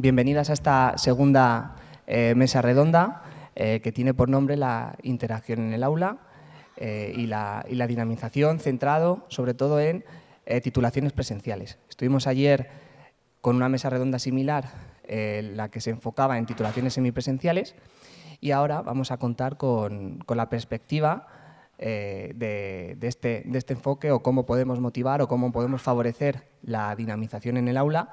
bienvenidas a esta segunda eh, mesa redonda eh, que tiene por nombre la interacción en el aula eh, y, la, dinamización centrado sobre todo en titulaciones presenciales. Estuvimos ayer con una mesa redonda similar, la que se enfocaba en titulaciones semipresenciales y ahora vamos a contar con, la perspectiva este, de este enfoque o cómo podemos motivar o cómo podemos favorecer la dinamización en el aula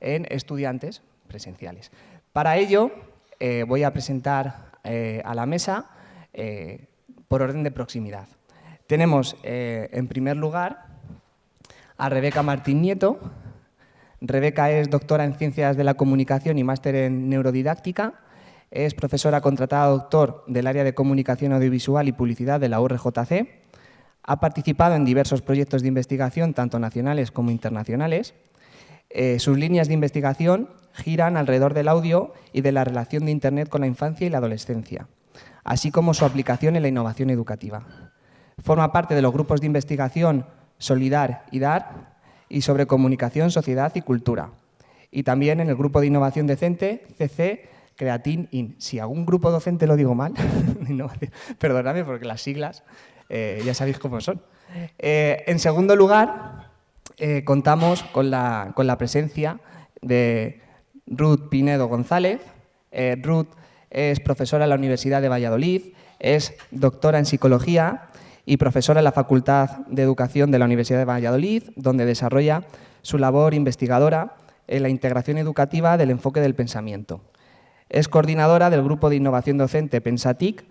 en estudiantes presenciales. Para ello, eh, voy a presentar eh, a la mesa eh, por orden de proximidad. Tenemos, en primer lugar, a Rebeca Martín Nieto. Rebeca es doctora en Ciencias de la Comunicación y máster en Neurodidáctica. Es profesora contratada doctor del área de Comunicación Audiovisual y Publicidad de la URJC. Ha participado en diversos proyectos de investigación, tanto nacionales como internacionales. Sus líneas de investigación giran alrededor del audio y de la relación de Internet con la infancia y la adolescencia, así como su aplicación en la innovación educativa. Forma parte de los grupos de investigación Solidar y DAR y sobre comunicación, sociedad y cultura. Y también en el grupo de innovación decente, CC, Creatin IN. Si algún grupo docente lo digo mal, perdonadme porque las siglas eh, ya sabéis cómo son. Eh, en segundo lugar, eh, contamos con la, con la presencia de Ruth Pinedo González. Eh, Ruth es profesora en la Universidad de Valladolid, es doctora en Psicología y profesora en la Facultad de Educación de la Universidad de Valladolid, donde desarrolla su labor investigadora en la integración educativa del enfoque del pensamiento. Es coordinadora del Grupo de Innovación Docente Pensatic,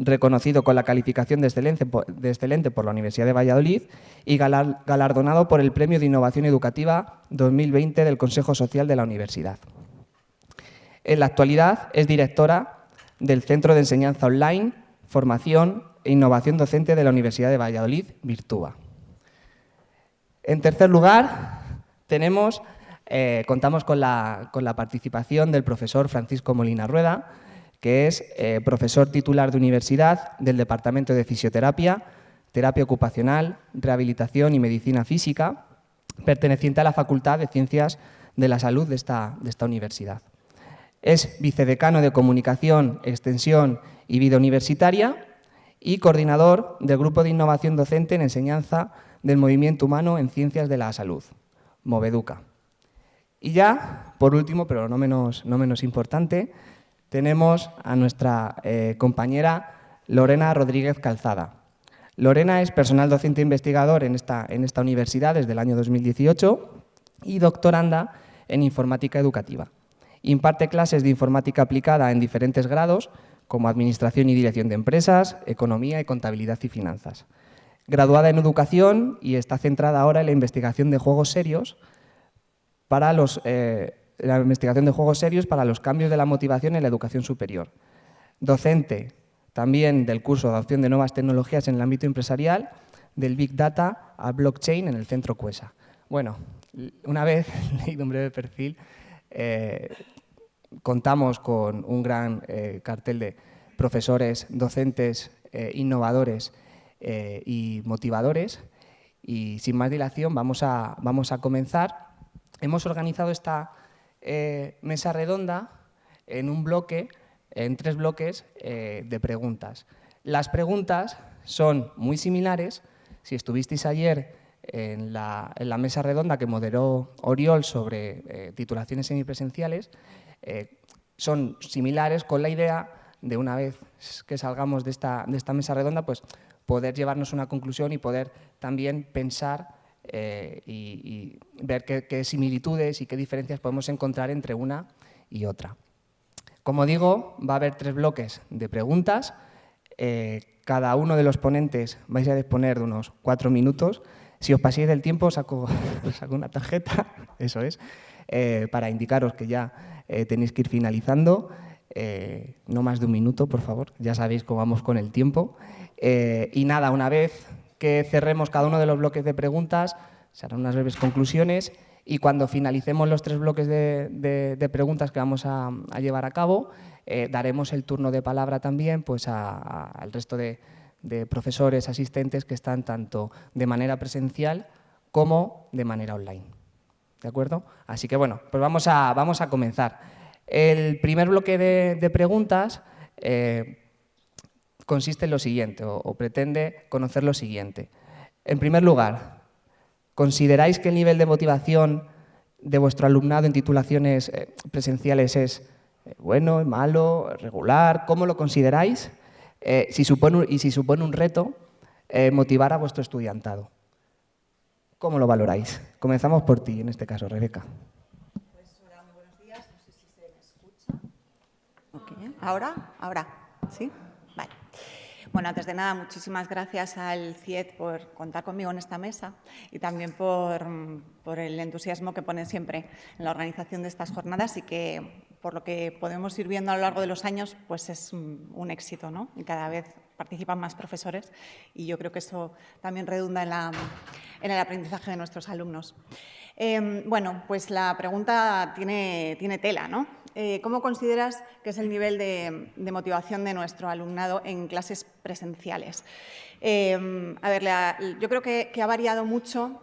reconocido con la calificación de excelente, por la Universidad de Valladolid y galardonado por el Premio de Innovación Educativa 2020 del Consejo Social de la Universidad. En la actualidad es directora del Centro de Enseñanza Online, Formación e Innovación Docente de la Universidad de Valladolid, Virtúa. En tercer lugar, tenemos, eh, contamos con la, con la participación del profesor Francisco Molina Rueda, que es eh, profesor titular de universidad del Departamento de Fisioterapia, Terapia Ocupacional, Rehabilitación y Medicina Física, perteneciente a la Facultad de Ciencias de la Salud de esta, de esta universidad. Es vicedecano de Comunicación, Extensión y Vida Universitaria y coordinador del Grupo de Innovación Docente en Enseñanza del Movimiento Humano en Ciencias de la Salud, Moveduca. Y ya, por último, pero no menos, no menos importante, tenemos a nuestra eh, compañera Lorena Rodríguez Calzada. Lorena es personal docente investigador en esta, universidad desde el año 2018 y doctoranda en informática educativa. Imparte clases de informática aplicada en diferentes grados, como Administración y Dirección de Empresas, Economía y Contabilidad y Finanzas. Graduada en Educación y está centrada ahora en la investigación de juegos serios para los eh, la investigación de juegos serios para los cambios de la motivación en la educación superior. Docente también del curso de adopción de nuevas tecnologías en el ámbito empresarial, del Big Data a Blockchain en el Centro CUESA. Bueno, una vez leído un breve perfil, eh, contamos con un gran eh, cartel de profesores, docentes, eh, innovadores y motivadores. Y sin más dilación vamos a, vamos a comenzar. Hemos organizado esta eh, mesa redonda en un bloque, en tres bloques eh, de preguntas. Las preguntas son muy similares. Si estuvisteis ayer en la, mesa redonda que moderó Oriol sobre eh, titulaciones semipresenciales, son similares con la idea de una vez que salgamos de esta, de esta mesa redonda, pues poder llevarnos una conclusión y poder también pensar eh, y, ver qué, similitudes y qué diferencias podemos encontrar entre una y otra. Como digo, va a haber tres bloques de preguntas. Eh, cada uno de los ponentes vais a disponer de unos cuatro minutos. Si os paséis del tiempo, saco, saco una tarjeta, eso es, eh, para indicaros que ya tenéis que ir finalizando. no más de un minuto, por favor, ya sabéis cómo vamos con el tiempo. y nada, una vez que cerremos cada uno de los bloques de preguntas, se harán unas breves conclusiones y cuando finalicemos los tres bloques de, preguntas que vamos a, llevar a cabo, eh, daremos el turno de palabra también pues, al resto de, profesores, asistentes que están tanto de manera presencial como de manera online. ¿de acuerdo? Así que bueno, pues vamos a, vamos a comenzar. El primer bloque de, preguntas eh, consiste en lo siguiente, o, pretende conocer lo siguiente. En primer lugar, ¿consideráis que el nivel de motivación de vuestro alumnado en titulaciones eh, presenciales es eh, bueno, malo, regular? ¿Cómo lo consideráis? si supone, y si supone un reto, motivar a vuestro estudiantado. ¿Cómo lo valoráis? Comenzamos por ti, en este caso, Rebeca. ¿Ahora? ¿Ahora? ¿Sí? Bueno, antes de nada, muchísimas gracias al CIET por contar conmigo en esta mesa y también por, el entusiasmo que ponen siempre en la organización de estas jornadas y que, por lo que podemos ir viendo a lo largo de los años, pues es un éxito, ¿no? Y cada vez participan más profesores y yo creo que eso también redunda en, el aprendizaje de nuestros alumnos. Em, bueno, pues la pregunta tiene tela, ¿no? Eh, ¿Cómo consideras que es el nivel de, motivación de nuestro alumnado en clases presenciales? Em, a ver, yo creo que, que ha variado mucho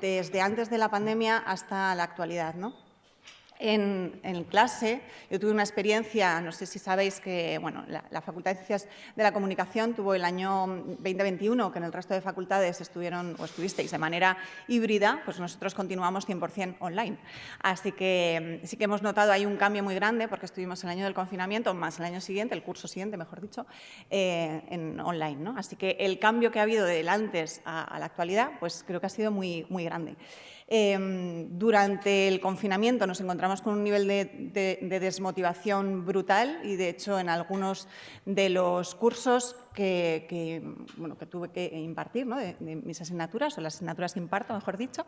desde antes de la pandemia hasta la actualidad, ¿no? En, clase. Yo tuve una experiencia, no sé si sabéis que bueno, la, Facultad de Ciencias de la Comunicación tuvo el año 2021, que en el resto de facultades estuvieron o estuvisteis de manera híbrida, pues nosotros continuamos 100% online. Así que mm, sí que hemos notado ahí un cambio muy grande porque estuvimos el año del confinamiento, más el año siguiente, el curso siguiente, mejor dicho, eh, en online. ¿no? Así que el cambio que ha habido del antes a, a la actualidad, pues creo que ha sido muy, muy grande. Em, durante el confinamiento nos encontramos con un nivel de, desmotivación brutal y, de hecho, en algunos de los cursos que, bueno, que tuve que impartir, de, mis asignaturas, o las asignaturas que imparto, mejor dicho,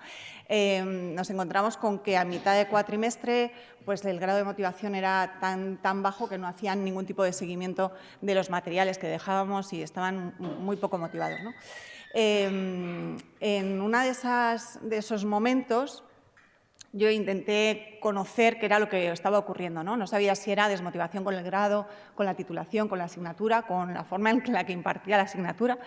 em, nos encontramos con que a mitad de cuatrimestre pues, el grado de motivación era tan, tan bajo que no hacían ningún tipo de seguimiento de los materiales que dejábamos y estaban muy poco motivados. ¿no? Em, en uno de, de esos momentos yo intenté conocer qué era lo que estaba ocurriendo. ¿no? no sabía si era desmotivación con el grado, con la titulación, con la asignatura, con la forma en la que impartía la asignatura.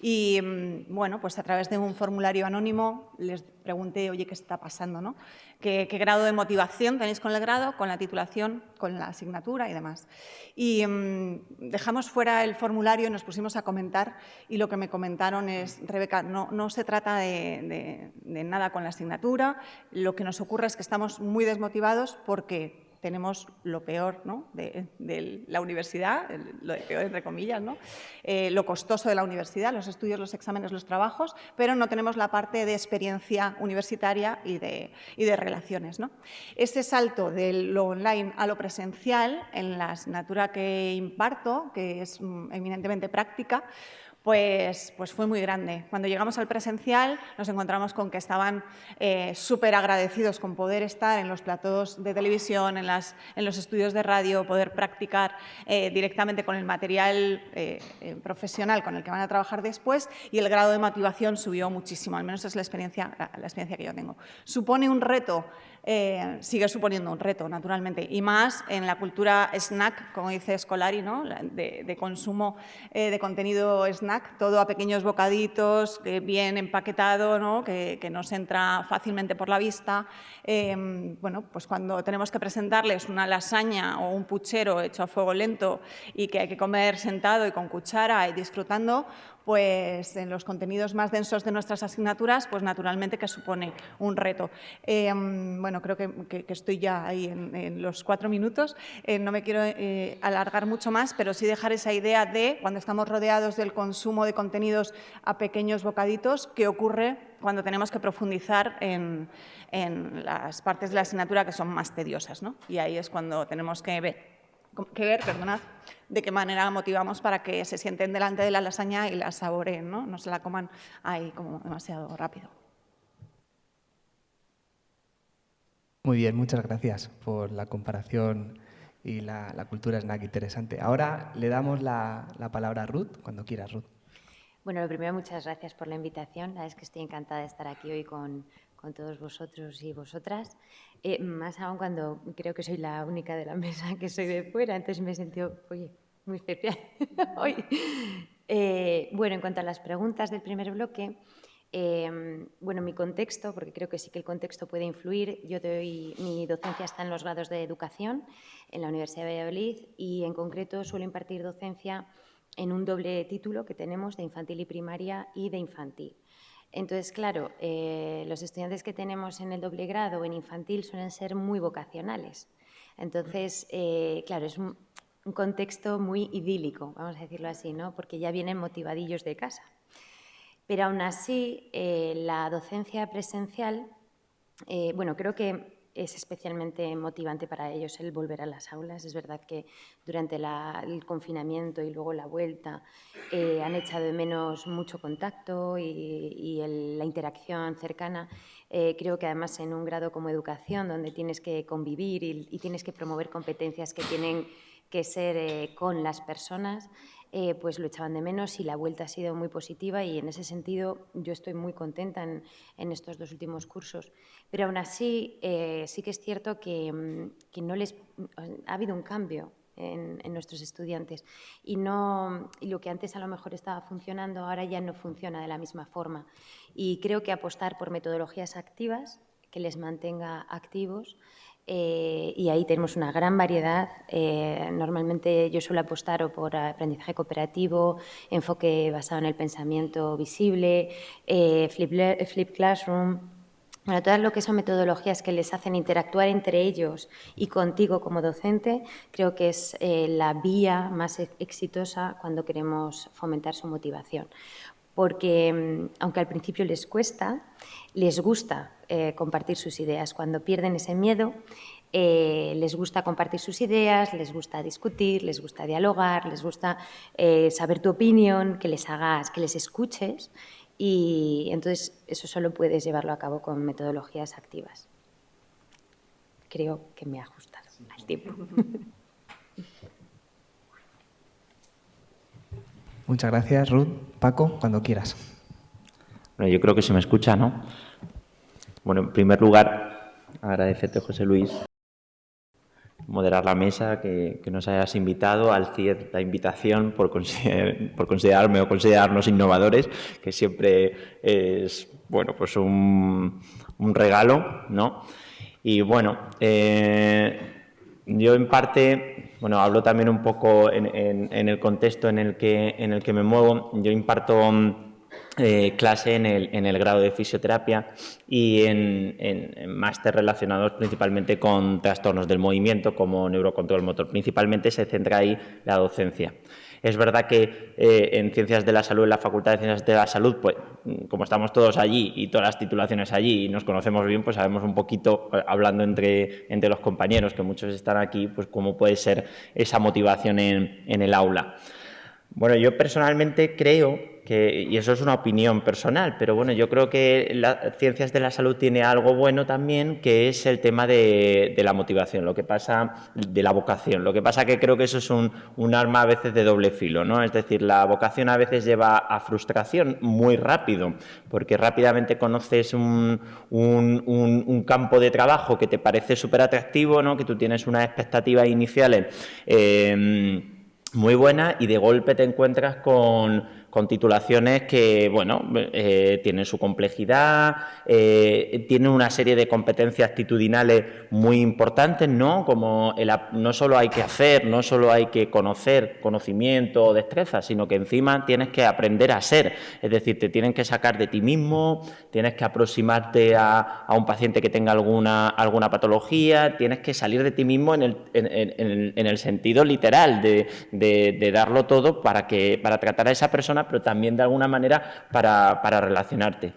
Y mm, bueno, pues a través de un formulario anónimo les pregunté, oye, ¿qué está pasando? ¿no? ¿Qué, grado de motivación tenéis con el grado, con la titulación, con la asignatura y demás? Y mm, dejamos fuera el formulario y nos pusimos a comentar y lo que me comentaron es, Rebeca, no, no se trata de, de nada con la asignatura, lo que nos ocurre es que estamos muy desmotivados porque tenemos lo peor de, la universidad, lo peor entre comillas, ¿no? Eh, lo costoso de la universidad, los estudios, los exámenes, los trabajos, pero no tenemos la parte de experiencia universitaria y de, y de relaciones. ¿no? Ese salto de lo online a lo presencial en la asignatura que imparto, que es mm, eminentemente práctica, pues, pues, fue muy grande. Cuando llegamos al presencial nos encontramos con que estaban eh, súper agradecidos con poder estar en los platos de televisión, en, las, en los estudios de radio, poder practicar eh, directamente con el material eh, profesional con el que van a trabajar después y el grado de motivación subió muchísimo, al menos es la experiencia, la experiencia que yo tengo. Supone un reto eh, sigue suponiendo un reto, naturalmente, y más en la cultura snack, como dice Scolari, ¿no? de, consumo eh, de contenido snack, todo a pequeños bocaditos, bien empaquetado, ¿no? que, que nos entra fácilmente por la vista. Em, bueno, pues cuando tenemos que presentarles una lasaña o un puchero hecho a fuego lento y que hay que comer sentado y con cuchara y disfrutando, pues en los contenidos más densos de nuestras asignaturas, pues naturalmente que supone un reto. Em, bueno, creo que, estoy ya ahí en, los cuatro minutos. Eh, no me quiero eh, alargar mucho más, pero sí dejar esa idea de, cuando estamos rodeados del consumo de contenidos a pequeños bocaditos, qué ocurre cuando tenemos que profundizar en, las partes de la asignatura que son más tediosas. ¿no? Y ahí es cuando tenemos que ver que ver, perdonad, de qué manera motivamos para que se sienten delante de la lasaña y la saboreen, ¿no? no se la coman ahí como demasiado rápido. Muy bien, muchas gracias por la comparación y la, cultura snack interesante. Ahora le damos la, la palabra a Ruth, cuando quieras, Ruth. Bueno, lo primero, muchas gracias por la invitación. La verdad es que estoy encantada de estar aquí hoy con, con todos vosotros y vosotras. Eh, más aún cuando creo que soy la única de la mesa que soy de fuera, entonces me he sentido, muy especial hoy. Eh, bueno, en cuanto a las preguntas del primer bloque, Em, bueno, mi contexto, porque creo que sí que el contexto puede influir. Yo doy, mi docencia está en los grados de educación en la Universidad de Valladolid y en concreto suelo impartir docencia en un doble título que tenemos de infantil y primaria y de infantil. Entonces, claro, eh, los estudiantes que tenemos en el doble grado o en infantil suelen ser muy vocacionales. Entonces, eh, claro, es un, contexto muy idílico, vamos a decirlo así, ¿no? porque ya vienen motivadillos de casa. Pero aún así, eh, la docencia presencial, bueno, creo que es especialmente motivante para ellos el volver a las aulas. Es verdad que durante el confinamiento y luego la vuelta eh, han echado de menos mucho contacto y, la interacción cercana. Eh, creo que además en un grado como educación, donde tienes que convivir y, tienes que promover competencias que tienen que ser eh, con las personas, eh, pues lo echaban de menos y la vuelta ha sido muy positiva y en ese sentido yo estoy muy contenta en, estos dos últimos cursos. Pero aún así eh, sí que es cierto que, mm, no les, ha habido un cambio en, nuestros estudiantes y, no, y lo que antes a lo mejor estaba funcionando ahora ya no funciona de la misma forma. Y creo que apostar por metodologías activas que les mantenga activos eh, y ahí tenemos una gran variedad. Eh, normalmente yo suelo apostar o por aprendizaje cooperativo, enfoque basado en el pensamiento visible, eh, flip, Classroom. Bueno, todas lo que son metodologías que les hacen interactuar entre ellos y contigo como docente, creo que es la vía más exitosa cuando queremos fomentar su motivación. Porque mm, aunque al principio les cuesta, les gusta eh, compartir sus ideas. Cuando pierden ese miedo, eh, les gusta compartir sus ideas, les gusta discutir, les gusta dialogar, les gusta eh, saber tu opinión, que les hagas, que les escuches y entonces eso solo puedes llevarlo a cabo con metodologías activas. Creo que me ha ajustado al tiempo. Muchas gracias, Ruth. Paco, cuando quieras. Bueno, yo creo que se me escucha, ¿no? Bueno, en primer lugar, agradecerte, José Luis, moderar la mesa, que, nos hayas invitado, al CIED la invitación por, considerarme o considerarnos innovadores, que siempre es, bueno, pues un, regalo, ¿no? Y bueno, eh, yo en parte, bueno, hablo también un poco en, en, el contexto en el, que, en el que me muevo, yo imparto eh, clase en el, en el, grado de fisioterapia y en, en, máster relacionados principalmente con trastornos del movimiento como neurocontrol motor. Principalmente se centra ahí la docencia. Es verdad que eh, en Ciencias de la Salud, en la Facultad de Ciencias de la Salud, pues como estamos todos allí y todas las titulaciones allí y nos conocemos bien, pues sabemos un poquito, eh, hablando entre, entre los compañeros, que muchos están aquí, pues cómo puede ser esa motivación en, en el aula. Bueno, yo personalmente creo y eso es una opinión personal, pero bueno, yo creo que las ciencias de la salud tiene algo bueno también, que es el tema de, la motivación, lo que pasa de la vocación. Lo que pasa que creo que eso es un, arma a veces de doble filo, ¿no? Es decir, la vocación a veces lleva a frustración muy rápido, porque rápidamente conoces un, campo de trabajo que te parece súper atractivo, ¿no? Que tú tienes unas expectativas iniciales eh, muy buenas y de golpe te encuentras con con titulaciones que, bueno, eh, tienen su complejidad, eh, tienen una serie de competencias actitudinales muy importantes, ¿no? Como no solo hay que hacer, no solo hay que conocer conocimiento o destreza, sino que encima tienes que aprender a ser, es decir, te tienen que sacar de ti mismo, tienes que aproximarte a, un paciente que tenga alguna, alguna patología, tienes que salir de ti mismo en el, en, el sentido literal de, de darlo todo para, que, para tratar a esa persona pero también de alguna manera para, relacionarte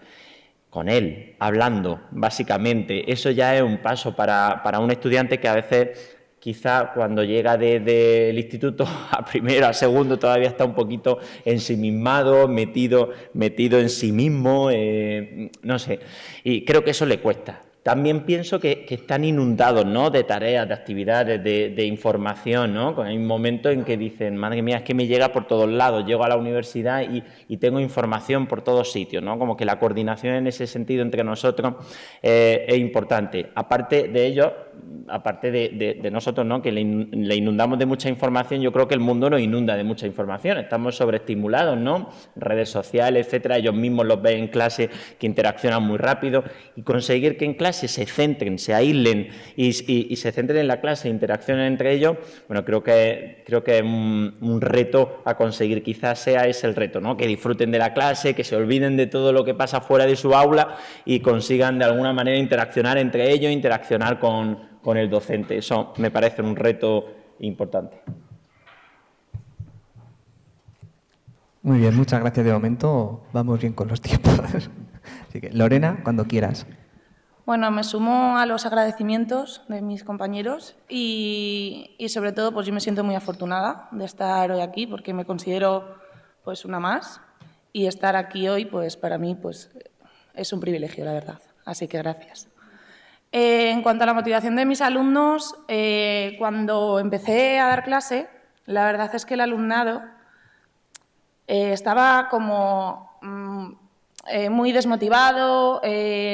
con él, hablando, básicamente. Eso ya es un paso para, un estudiante que a veces quizá cuando llega del de, instituto a primero, a segundo, todavía está un poquito ensimismado, metido, metido en sí mismo, eh, no sé. Y creo que eso le cuesta también pienso que, están inundados ¿no? de tareas, de actividades, de, información. ¿no? Hay un momento en que dicen, madre mía, es que me llega por todos lados, llego a la universidad y, tengo información por todos sitios. ¿no? Como que la coordinación en ese sentido entre nosotros eh, es importante. Aparte de ello, aparte de, nosotros, ¿no? que le, inundamos de mucha información, yo creo que el mundo nos inunda de mucha información. Estamos sobreestimulados, ¿no? Redes sociales, etcétera. Ellos mismos los ven en clase que interaccionan muy rápido. Y conseguir que en clase se centren, se aíslen y, se centren en la clase interaccionen entre ellos, bueno, creo que, creo que es un, reto a conseguir. Quizás sea ese el reto, ¿no? Que disfruten de la clase, que se olviden de todo lo que pasa fuera de su aula y consigan de alguna manera interaccionar entre ellos, interaccionar con con el docente. Eso me parece un reto importante. Muy bien, muchas gracias. De momento vamos bien con los tiempos. Así que, Lorena, cuando quieras. Bueno, me sumo a los agradecimientos de mis compañeros y, sobre todo pues yo me siento muy afortunada de estar hoy aquí porque me considero pues una más y estar aquí hoy pues para mí pues es un privilegio, la verdad. Así que gracias. Eh, en cuanto a la motivación de mis alumnos, eh, cuando empecé a dar clase, la verdad es que el alumnado eh, estaba como mm, muy desmotivado,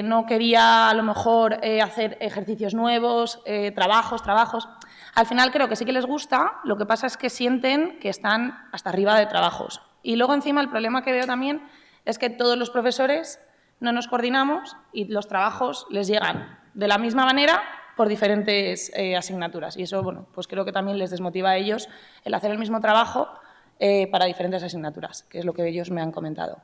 no quería a lo mejor hacer ejercicios nuevos, trabajos, trabajos. Al final creo que sí que les gusta, lo que pasa es que sienten que están hasta arriba de trabajos. Y luego encima el problema que veo también es que todos los profesores no nos coordinamos y los trabajos les llegan de la misma manera por diferentes eh, asignaturas. Y eso, bueno, pues creo que también les desmotiva a ellos el hacer el mismo trabajo eh, para diferentes asignaturas, que es lo que ellos me han comentado.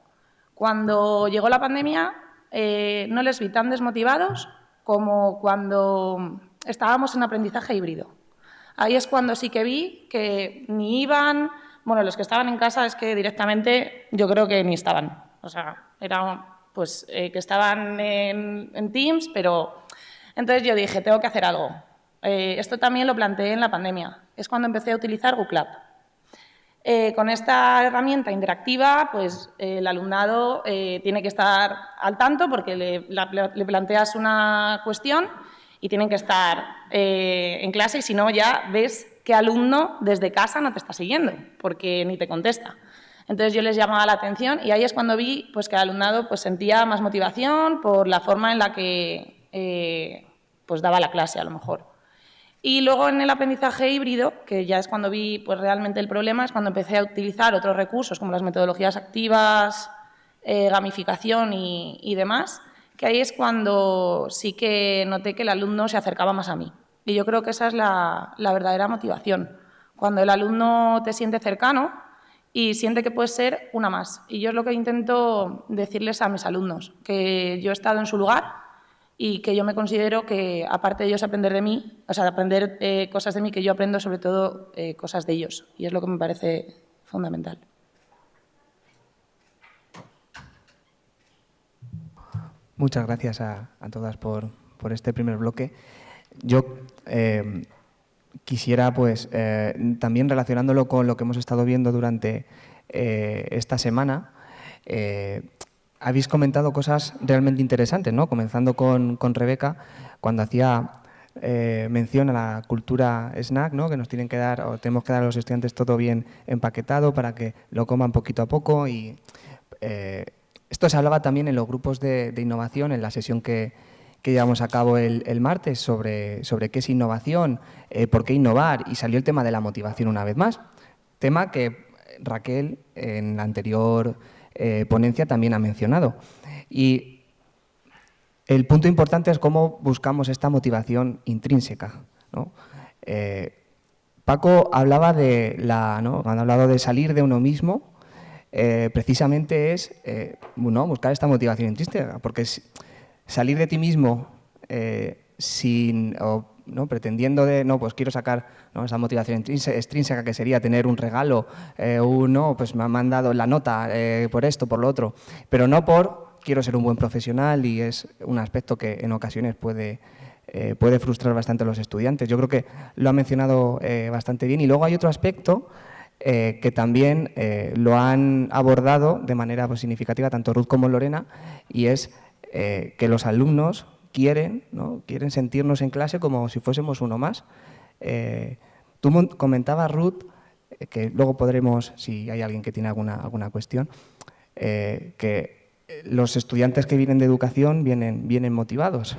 Cuando llegó la pandemia, eh, no les vi tan desmotivados como cuando estábamos en aprendizaje híbrido. Ahí es cuando sí que vi que ni iban, bueno, los que estaban en casa es que directamente yo creo que ni estaban. O sea, era pues que estaban en, en Teams, pero entonces yo dije, tengo que hacer algo. Eh, esto también lo planteé en la pandemia. Es cuando empecé a utilizar Google eh, con esta herramienta interactiva, pues el alumnado eh, tiene que estar al tanto porque le, planteas una cuestión y tienen que estar en clase y si no ya ves qué alumno desde casa no te está siguiendo porque ni te contesta. Entonces yo les llamaba la atención y ahí es cuando vi pues, que el alumnado pues, sentía más motivación por la forma en la que eh, pues daba la clase a lo mejor. Y luego en el aprendizaje híbrido, que ya es cuando vi pues, realmente el problema, es cuando empecé a utilizar otros recursos como las metodologías activas, eh, gamificación y, demás, que ahí es cuando sí que noté que el alumno se acercaba más a mí. Y yo creo que esa es la, la verdadera motivación. Cuando el alumno te siente cercano y siente que puedes ser una más. Y yo es lo que intento decirles a mis alumnos, que yo he estado en su lugar y que yo me considero que, aparte de ellos aprender de mí, o sea, aprender eh, cosas de mí, que yo aprendo sobre todo eh, cosas de ellos. Y es lo que me parece fundamental. Muchas gracias a, todas por, por, este primer bloque. Yo eh, quisiera, pues, también relacionándolo con lo que hemos estado viendo durante esta semana, habéis comentado cosas realmente interesantes, ¿no? comenzando con, Rebeca, cuando hacía eh, mención a la cultura snack, ¿no? que nos tienen que dar, o tenemos que dar a los estudiantes todo bien empaquetado para que lo coman poquito a poco. y eh, Esto se hablaba también en los grupos de, innovación, en la sesión que, llevamos a cabo el, martes sobre, sobre, qué es innovación, eh, por qué innovar, y salió el tema de la motivación una vez más. Tema que Raquel en la anterior eh, ponencia también ha mencionado. Y el punto importante es cómo buscamos esta motivación intrínseca. Eh, Paco hablaba de la, ¿no? cuando hablado de salir de uno mismo, eh, precisamente es buscar esta motivación intrínseca, porque salir de ti mismo sin, ¿no? pretendiendo de, no, pues quiero sacar esa motivación extrínseca que sería tener un regalo, eh, uno, pues me han mandado la nota eh, por esto, por lo otro, pero no por quiero ser un buen profesional y es un aspecto que en ocasiones puede, eh, puede frustrar bastante a los estudiantes. Yo creo que lo ha mencionado bastante bien y luego hay otro aspecto que también lo han abordado de manera pues, significativa tanto Ruth como Lorena y es que los alumnos quieren, ¿no? quieren sentirnos en clase como si fuésemos uno más. Eh, tú comentabas, Ruth, eh, que luego podremos, si hay alguien que tiene alguna, alguna cuestión, eh, que los estudiantes que vienen de educación vienen, vienen motivados.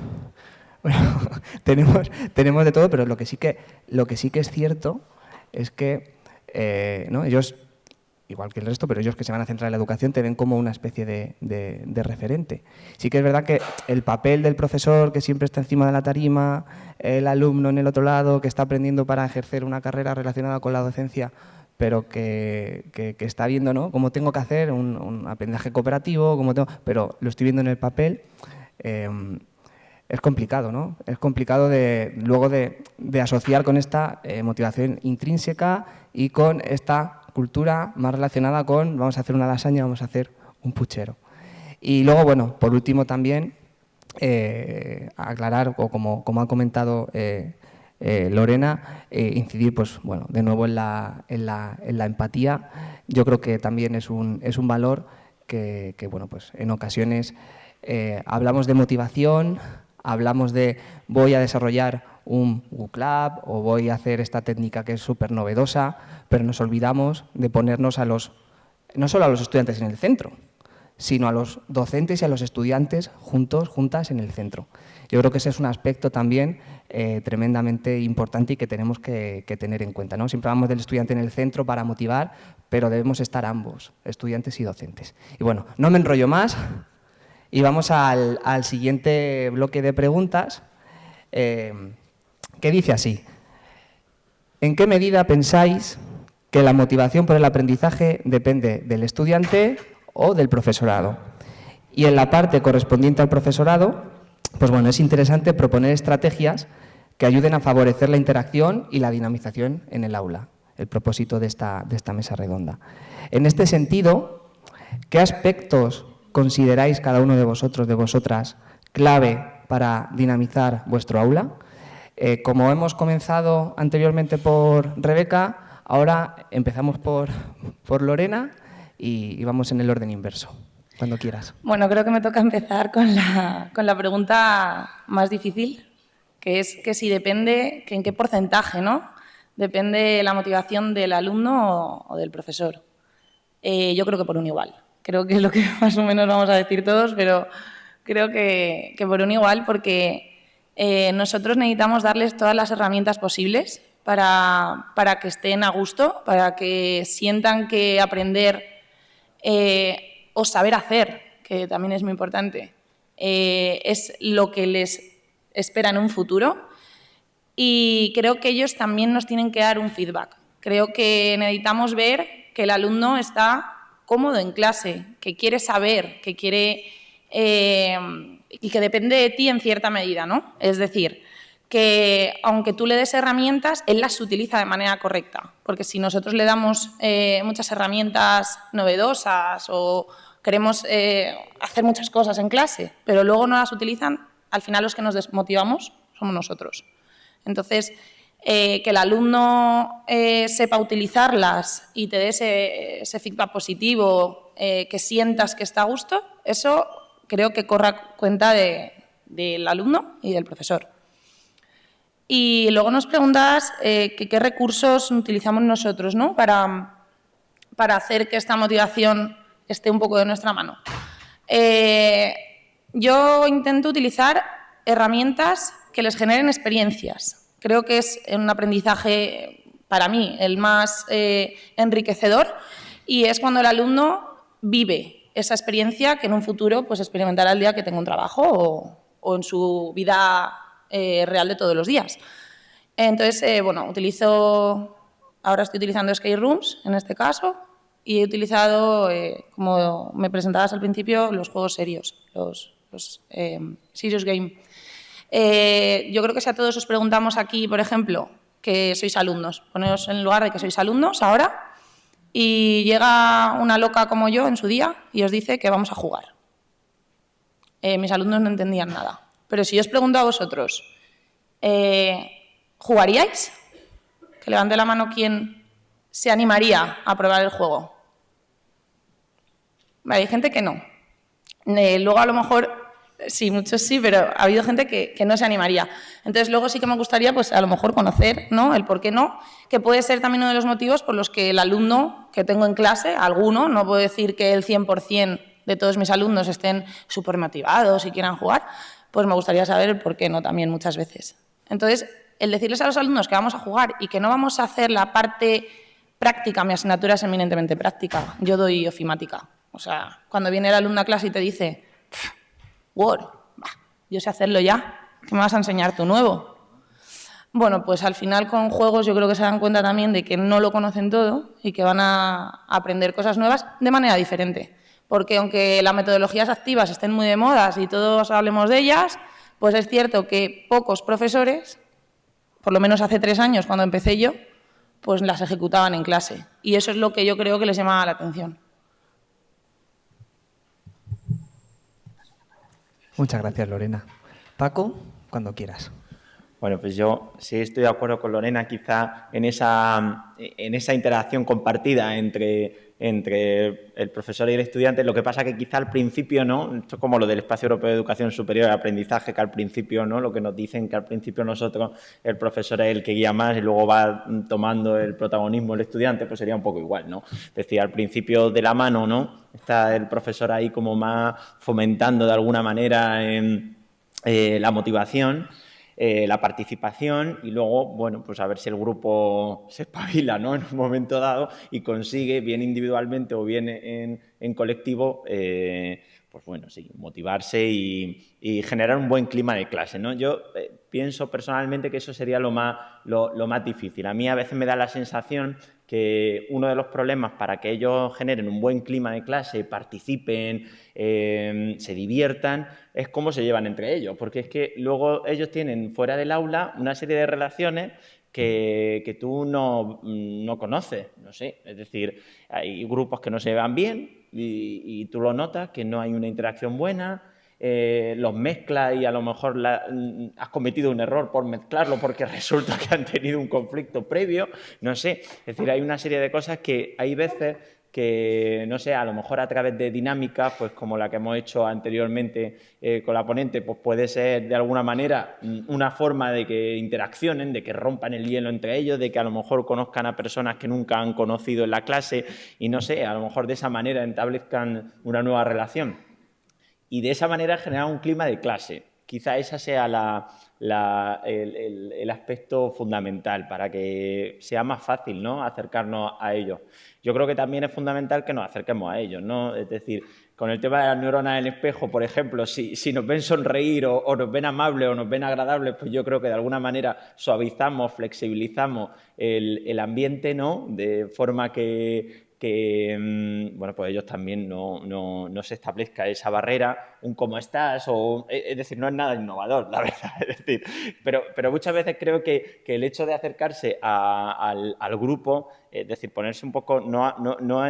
tenemos, tenemos de todo, pero lo que sí que, lo que, sí que es cierto es que ¿no? ellos, igual que el resto, pero ellos que se van a centrar en la educación, te ven como una especie de, referente. Sí que es verdad que el papel del profesor que siempre está encima de la tarima, el alumno en el otro lado que está aprendiendo para ejercer una carrera relacionada con la docencia, pero que, está viendo ¿no? cómo tengo que hacer un, aprendizaje cooperativo, cómo tengo, pero lo estoy viendo en el papel, eh, es complicado, ¿no? Es complicado de, luego de, asociar con esta eh, motivación intrínseca y con esta cultura más relacionada con vamos a hacer una lasaña, vamos a hacer un puchero. Y luego, bueno, por último también eh, aclarar, o como, como ha comentado eh, Lorena, incidir pues, bueno, de nuevo en la, en, la, en la, empatía. Yo creo que también es un, es un valor que, que bueno, pues, en ocasiones hablamos de motivación, hablamos de voy a desarrollar un Lab o voy a hacer esta técnica que es súper novedosa, pero nos olvidamos de ponernos a los, no solo a los estudiantes en el centro, sino a los docentes y a los estudiantes juntos, juntas en el centro. Yo creo que ese es un aspecto también eh, tremendamente importante y que tenemos que, tener en cuenta. ¿no? Siempre hablamos del estudiante en el centro para motivar, pero debemos estar ambos, estudiantes y docentes. Y bueno, no me enrollo más, y vamos al, siguiente bloque de preguntas, eh, que dice así. ¿En qué medida pensáis que la motivación por el aprendizaje depende del estudiante o del profesorado? Y en la parte correspondiente al profesorado, pues bueno, es interesante proponer estrategias que ayuden a favorecer la interacción y la dinamización en el aula, el propósito de esta, de esta mesa redonda. En este sentido, ¿qué aspectos consideráis cada uno de vosotros, de vosotras, clave para dinamizar vuestro aula. Eh, como hemos comenzado anteriormente por Rebeca, ahora empezamos por, por Lorena y, vamos en el orden inverso, cuando quieras. Bueno, creo que me toca empezar con la, con la pregunta más difícil, que es que si depende, que en qué porcentaje, ¿no? Depende la motivación del alumno o, del profesor. Eh, yo creo que por un igual creo que es lo que más o menos vamos a decir todos, pero creo que, por un igual, porque eh, nosotros necesitamos darles todas las herramientas posibles para, que estén a gusto, para que sientan que aprender eh, o saber hacer, que también es muy importante, eh, es lo que les espera en un futuro. Y creo que ellos también nos tienen que dar un feedback. Creo que necesitamos ver que el alumno está cómodo en clase, que quiere saber, que quiere... Y que depende de ti en cierta medida, ¿no? Es decir, que aunque tú le des herramientas, él las utiliza de manera correcta. Porque si nosotros le damos eh, muchas herramientas novedosas o queremos eh, hacer muchas cosas en clase, pero luego no las utilizan, al final los que nos desmotivamos somos nosotros. Entonces, eh, que el alumno sepa utilizarlas y te dé ese, feedback positivo, que sientas que está a gusto, eso creo que corra cuenta del alumno y del profesor. Y luego nos preguntas qué recursos utilizamos nosotros ¿no? para, para hacer que esta motivación esté un poco de nuestra mano. yo intento utilizar herramientas que les generen experiencias, Creo que es un aprendizaje, para mí, el más eh, enriquecedor y es cuando el alumno vive esa experiencia que en un futuro pues, experimentará el día que tenga un trabajo o, en su vida eh, real de todos los días. Entonces, eh, bueno, utilizo, ahora estoy utilizando Skate Rooms en este caso y he utilizado, como me presentabas al principio, los juegos serios, los, los Serious Game. Eh, yo creo que si a todos os preguntamos aquí, por ejemplo, que sois alumnos, poneros en lugar de que sois alumnos ahora, y llega una loca como yo en su día y os dice que vamos a jugar. Eh, mis alumnos no entendían nada. Pero si yo os pregunto a vosotros, eh, ¿jugaríais? Que levante la mano quien se animaría a probar el juego. hay gente que no. luego a lo mejor Sí, muchos sí, pero ha habido gente que, no se animaría. Entonces, luego sí que me gustaría, pues a lo mejor conocer ¿no? el por qué no, que puede ser también uno de los motivos por los que el alumno que tengo en clase, alguno, no puedo decir que el 100% de todos mis alumnos estén súper motivados y quieran jugar, pues me gustaría saber por qué no también muchas veces. Entonces, el decirles a los alumnos que vamos a jugar y que no vamos a hacer la parte práctica, mi asignatura es eminentemente práctica, yo doy ofimática. O sea, cuando viene el alumno a clase y te dice, Word, yo sé hacerlo ya, ¿qué me vas a enseñar tú nuevo? Bueno, pues al final con juegos yo creo que se dan cuenta también de que no lo conocen todo y que van a aprender cosas nuevas de manera diferente. Porque aunque las metodologías activas estén muy de moda y todos hablemos de ellas, pues es cierto que pocos profesores, por lo menos hace tres años cuando empecé yo, pues las ejecutaban en clase. Y eso es lo que yo creo que les llamaba la atención. Muchas gracias, Lorena. Paco, cuando quieras. Bueno, pues yo sí estoy de acuerdo con Lorena, quizá en esa, en esa interacción compartida entre, entre el profesor y el estudiante. Lo que pasa que quizá al principio, ¿no? Esto es como lo del Espacio Europeo de Educación Superior y Aprendizaje, que al principio, ¿no? Lo que nos dicen que al principio nosotros, el profesor es el que guía más y luego va tomando el protagonismo el estudiante, pues sería un poco igual, ¿no? Es decir, al principio de la mano, ¿no? Está el profesor ahí como más fomentando de alguna manera en, eh, la motivación eh, la participación y luego, bueno, pues a ver si el grupo se espabila ¿no? en un momento dado y consigue, bien individualmente o bien en, colectivo, eh, pues bueno, sí, motivarse y, generar un buen clima de clase. ¿no? Yo eh, pienso personalmente que eso sería lo más, lo, más difícil. A mí a veces me da la sensación que uno de los problemas para que ellos generen un buen clima de clase, participen, se diviertan, es cómo se llevan entre ellos, porque es que luego ellos tienen fuera del aula una serie de relaciones que, tú no, conoces, no sé, es decir, hay grupos que no se llevan bien y, tú lo notas, que no hay una interacción buena, eh, los mezclas y a lo mejor mm, has cometido un error por mezclarlo porque resulta que han tenido un conflicto previo, no sé, es decir, hay una serie de cosas que hay veces que, no sé, a lo mejor a través de dinámicas, pues como la que hemos hecho anteriormente eh, con la ponente, pues puede ser de alguna manera mm, una forma de que interaccionen, de que rompan el hielo entre ellos, de que a lo mejor conozcan a personas que nunca han conocido en la clase y no sé, a lo mejor de esa manera establezcan una nueva relación. Y de esa manera generar un clima de clase. Quizá esa sea el, aspecto fundamental para que sea más fácil ¿no? acercarnos a ellos. Yo creo que también es fundamental que nos acerquemos a ellos, ¿no? Es decir, con el tema de las neuronas en espejo, por ejemplo, si, nos ven sonreír o, nos ven amables o nos ven agradables, pues yo creo que de alguna manera suavizamos, flexibilizamos el, el ambiente, ¿no? De forma que, que mm, bueno, pues ellos también no, se establezca esa barrera, un cómo estás, o, e, es decir, no es nada innovador, la verdad, es decir, pero, pero muchas veces creo que, el hecho de acercarse al, grupo, es decir, ponerse un poco, no, no,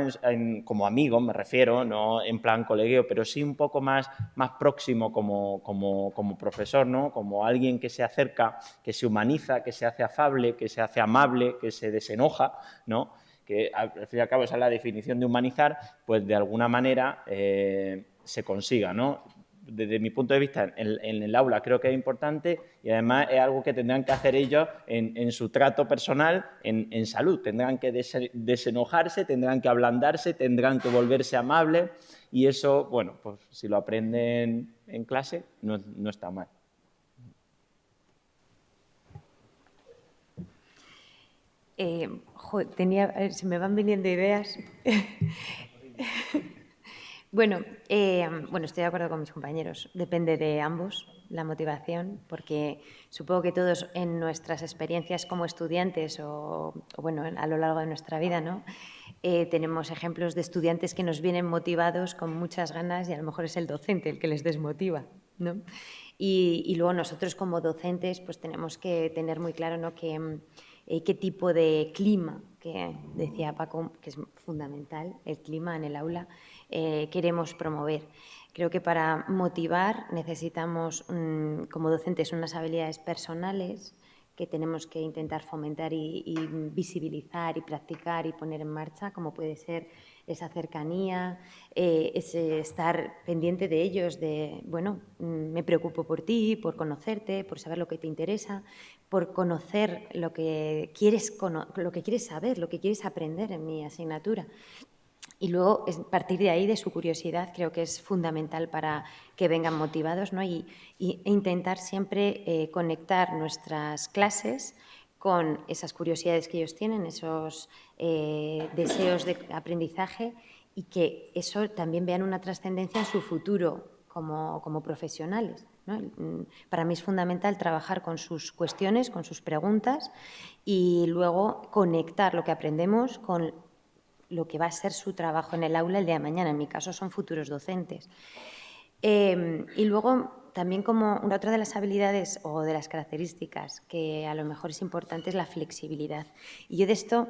como amigo, me refiero, no en plan colegio, pero sí un poco más, más próximo como, como, como profesor, ¿no? como alguien que se acerca, que se humaniza, que se hace afable, que se hace amable, que se desenoja, ¿no? Que al fin y al cabo esa es la definición de humanizar, pues de alguna manera eh, se consiga, ¿no? Desde mi punto de vista, en, el aula creo que es importante y además es algo que tendrán que hacer ellos en, su trato personal, en, salud. Tendrán que desenojarse, tendrán que ablandarse, tendrán que volverse amables y eso, bueno, pues si lo aprenden en clase no está mal. Eh, tenía, se me van viniendo ideas. bueno, eh, bueno, estoy de acuerdo con mis compañeros. Depende de ambos la motivación, porque supongo que todos en nuestras experiencias como estudiantes o, bueno, a lo largo de nuestra vida, ¿no? Eh, tenemos ejemplos de estudiantes que nos vienen motivados con muchas ganas y a lo mejor es el docente el que les desmotiva, ¿no? Y, y luego nosotros como docentes pues tenemos que tener muy claro ¿no? que eh, qué tipo de clima, que decía Paco, que es fundamental, el clima en el aula, eh, queremos promover. Creo que para motivar necesitamos, mm, como docentes, unas habilidades personales que tenemos que intentar fomentar y, y, visibilizar y practicar y poner en marcha, como puede ser esa cercanía, eh, ese estar pendiente de ellos, de, bueno, mm, me preocupo por ti, por conocerte, por saber lo que te interesa, por conocer lo que quieres, lo que quieres saber, lo que quieres aprender en mi asignatura. y luego, a partir de ahí, de su curiosidad, creo que es fundamental para que vengan motivados ¿no? y, intentar siempre eh, conectar nuestras clases con esas curiosidades que ellos tienen, esos eh, deseos de aprendizaje y que eso también vean una trascendencia en su futuro como, como profesionales. Mm, para mí es fundamental trabajar con sus cuestiones, con sus preguntas y luego conectar lo que aprendemos con lo que va a ser su trabajo en el aula el día de mañana. En mi caso son futuros docentes. Em, y luego también como una otra de las habilidades o de las características que a lo mejor es importante es la flexibilidad. Y yo de esto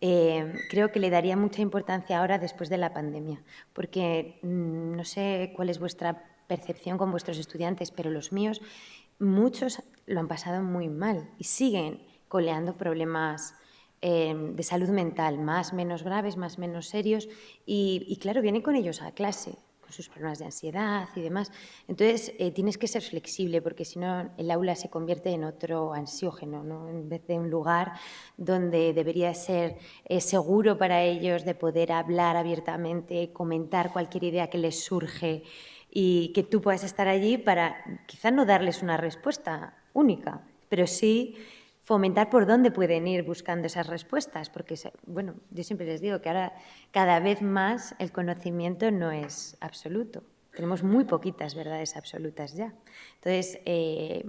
em, creo que le daría mucha importancia ahora después de la pandemia, porque mm, no sé cuál es vuestra percepción con vuestros estudiantes, pero los míos, muchos lo han pasado muy mal y siguen coleando problemas Em, de salud mental, más, menos graves, más, menos serios, y, claro, vienen con ellos a clase, con sus problemas de ansiedad y demás. Entonces, eh, tienes que ser flexible, porque si no, el aula se convierte en otro ansiógeno, ¿no? en vez de un lugar donde debería ser eh, seguro para ellos de poder hablar abiertamente, comentar cualquier idea que les surge y que tú puedas estar allí para quizás no darles una respuesta única, pero sí fomentar por dónde pueden ir buscando esas respuestas, porque, bueno, yo siempre les digo que ahora cada vez más el conocimiento no es absoluto. Tenemos muy poquitas verdades absolutas ya. Entonces, eh,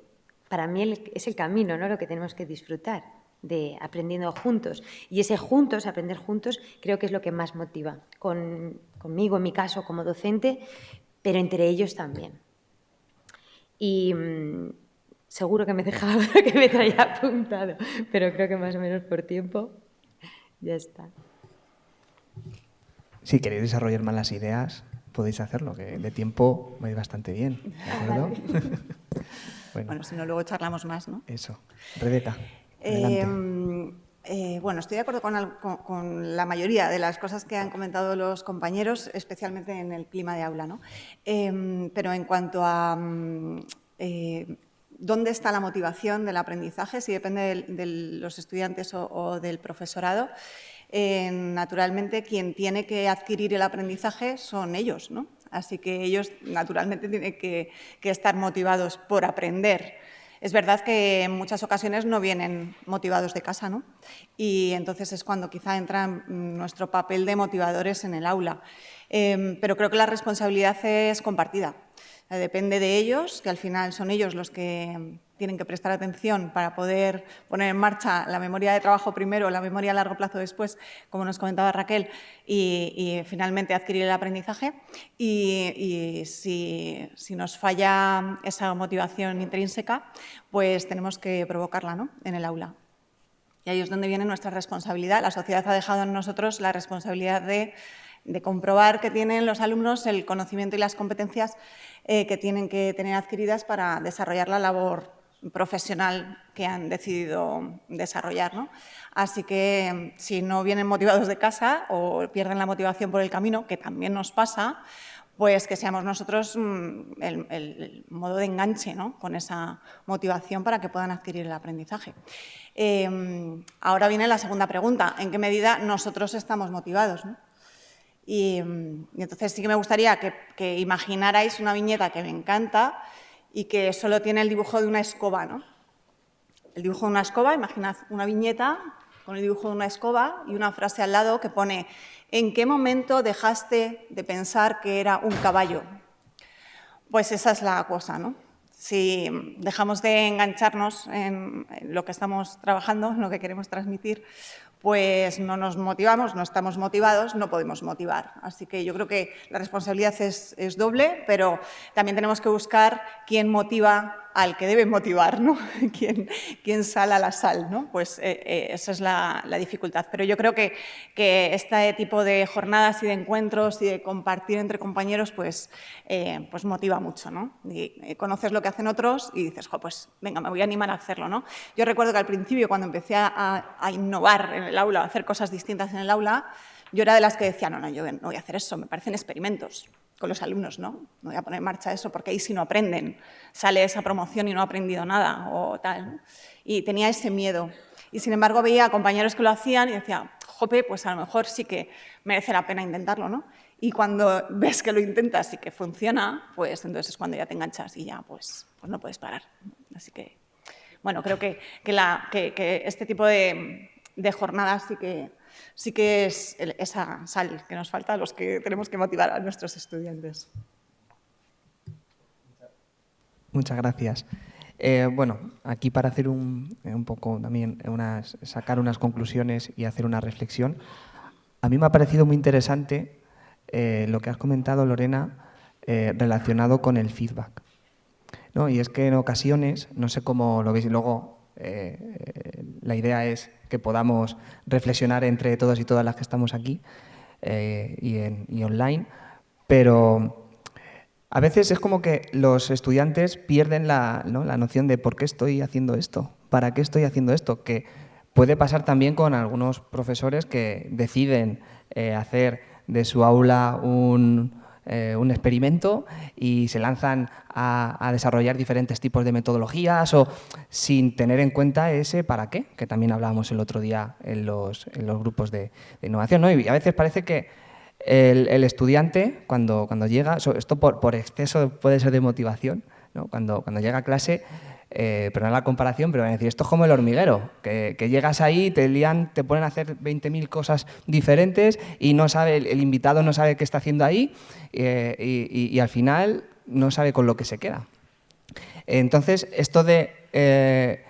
para mí es el camino, ¿no? Lo que tenemos que disfrutar de aprendiendo juntos. Y ese juntos, aprender juntos, creo que es lo que más motiva. conmigo, en mi caso, como docente, pero entre ellos también. Y, mm, Seguro que me he dejado que me traía apuntado, pero creo que más o menos por tiempo ya está. Si queréis desarrollar más las ideas, podéis hacerlo, que de tiempo vais bastante bien. bueno. si no, luego charlamos más, ¿no? Eso. Rebeca. Eh, bueno, estoy de acuerdo con, la mayoría de las cosas que han comentado los compañeros, especialmente en el clima de aula. ¿no? Em, pero en cuanto a mm, eh, dónde está la motivación del aprendizaje, si depende de, los estudiantes o, del profesorado. Eh, naturalmente, quien tiene que adquirir el aprendizaje son ellos, ¿no? Así que ellos, naturalmente, tienen que, estar motivados por aprender. Es verdad que en muchas ocasiones no vienen motivados de casa, ¿no? Y entonces es cuando quizá entra nuestro papel de motivadores en el aula. Eh, pero creo que la responsabilidad es compartida. Eh, depende de ellos, que al final son ellos los que tienen que prestar atención para poder poner en marcha la memoria de trabajo primero, la memoria a largo plazo después, como nos comentaba Raquel, y, finalmente adquirir el aprendizaje. Y, si, nos falla esa motivación intrínseca, pues tenemos que provocarla ¿no? en el aula. Y ahí es donde viene nuestra responsabilidad. La sociedad ha dejado en nosotros la responsabilidad de de comprobar que tienen los alumnos el conocimiento y las competencias eh, que tienen que tener adquiridas para desarrollar la labor profesional que han decidido desarrollar. Así que si no vienen motivados de casa o pierden la motivación por el camino, que también nos pasa, pues que seamos nosotros mm, el, modo de enganche con esa motivación para que puedan adquirir el aprendizaje. Em, ahora viene la segunda pregunta, ¿en qué medida nosotros estamos motivados? Y, entonces sí que me gustaría que, imaginarais una viñeta que me encanta y que solo tiene el dibujo de una escoba. ¿no? El dibujo de una escoba, imaginad una viñeta con el dibujo de una escoba y una frase al lado que pone ¿En qué momento dejaste de pensar que era un caballo? Pues esa es la cosa, ¿no? Si dejamos de engancharnos en lo que estamos trabajando, en lo que queremos transmitir, pues no nos motivamos, no estamos motivados, no podemos motivar. Así que yo creo que la responsabilidad es, doble, pero también tenemos que buscar quién motiva al que debe motivar, ¿no? ¿Quién, quién sala la sal, ¿no? Pues eh, eh, esa es la, dificultad. Pero yo creo que, que, este tipo de jornadas y de encuentros y de compartir entre compañeros, pues, eh, pues motiva mucho, ¿no? Conoces lo que hacen otros y dices, pues venga, me voy a animar a hacerlo, ¿no? Yo recuerdo que al principio, cuando empecé a, a innovar en el aula, a hacer cosas distintas en el aula, yo era de las que decía, no, no, yo no voy a hacer eso, me parecen experimentos con los alumnos, ¿no? No voy a poner en marcha eso porque ahí sí no aprenden. Sale esa promoción y no ha aprendido nada o tal. Y tenía ese miedo. Y sin embargo veía a compañeros que lo hacían y decía, jope, pues a lo mejor sí que merece la pena intentarlo, ¿no? Y cuando ves que lo intentas y que funciona, pues entonces es cuando ya te enganchas y ya pues, pues no puedes parar. Así que, bueno, creo que, que, este tipo de, jornadas sí que, sí que es esa sal que nos falta a los que tenemos que motivar a nuestros estudiantes. Muchas gracias. Eh, bueno, aquí para hacer un, un poco también, unas, sacar unas conclusiones y hacer una reflexión, a mí me ha parecido muy interesante eh, lo que has comentado, Lorena, eh, relacionado con el feedback. ¿no? Y es que en ocasiones, no sé cómo lo veis, luego eh, la idea es que podamos reflexionar entre todos y todas las que estamos aquí y, en, y online, pero a veces es como que los estudiantes pierden la, ¿no? la noción de por qué estoy haciendo esto, para qué estoy haciendo esto, que puede pasar también con algunos profesores que deciden hacer de su aula eh, un, experimento y se lanzan a, desarrollar diferentes tipos de metodologías o sin tener en cuenta ese para qué, que también hablábamos el otro día en los, grupos de, innovación. Y a veces parece que el, estudiante, cuando, cuando llega, esto por, por, exceso puede ser de motivación, cuando, cuando llega a clase eh, pero no la comparación, pero van a decir, esto es como el hormiguero, que, llegas ahí, te lían, te ponen a hacer 20.000 cosas diferentes y no sabe, el, invitado no sabe qué está haciendo ahí eh, y, al final no sabe con lo que se queda. Entonces, esto de eh,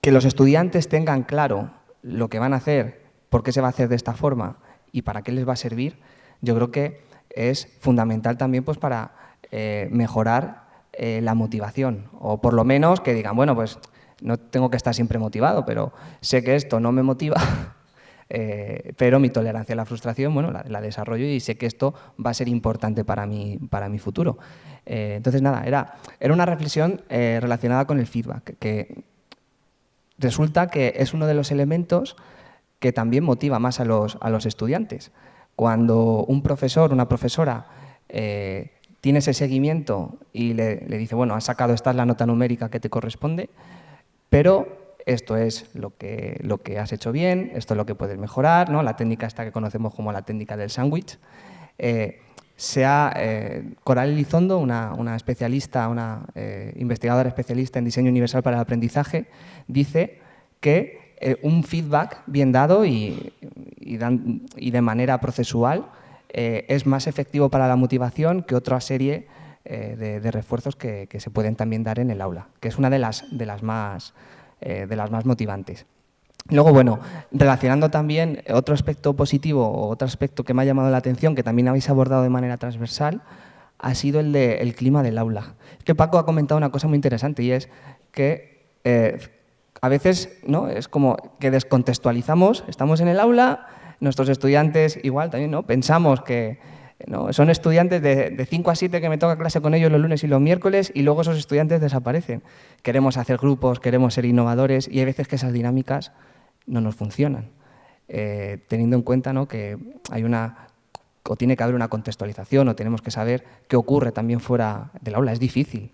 que los estudiantes tengan claro lo que van a hacer, por qué se va a hacer de esta forma y para qué les va a servir, yo creo que es fundamental también pues, para mejorar eh, la motivación, o por lo menos que digan, bueno, pues no tengo que estar siempre motivado, pero sé que esto no me motiva, eh, pero mi tolerancia a la frustración, bueno, la, desarrollo y sé que esto va a ser importante para mi, para mi futuro. Eh, entonces, nada, era, era una reflexión relacionada con el feedback, que resulta que es uno de los elementos que también motiva más a los, a los estudiantes. Cuando un profesor, una profesora, tiene ese seguimiento y le, dice, bueno, has sacado, esta es la nota numérica que te corresponde, pero esto es lo que, lo que has hecho bien, esto es lo que puedes mejorar, ¿no? la técnica esta que conocemos como la técnica del sándwich. Eh, sea eh, Coral Elizondo, una, especialista, una eh, investigadora especialista en diseño universal para el aprendizaje, dice que un feedback bien dado y, y de manera procesual eh, es más efectivo para la motivación que otra serie eh, de, refuerzos que, se pueden también dar en el aula, que es una de las, de las, más, eh, de las más motivantes. Luego, bueno, relacionando también otro aspecto positivo o otro aspecto que me ha llamado la atención, que también habéis abordado de manera transversal, ha sido el del clima del aula. Que Paco ha comentado una cosa muy interesante y es que a veces ¿no? es como que descontextualizamos, estamos en el aula, nuestros estudiantes igual también, ¿no? Pensamos que son estudiantes de, 5 a 7 que me toca clase con ellos los lunes y los miércoles y luego esos estudiantes desaparecen. Queremos hacer grupos, queremos ser innovadores y hay veces que esas dinámicas no nos funcionan. Eh, teniendo en cuenta ¿no? que hay una o tiene que haber una contextualización o tenemos que saber qué ocurre también fuera del aula. Es difícil,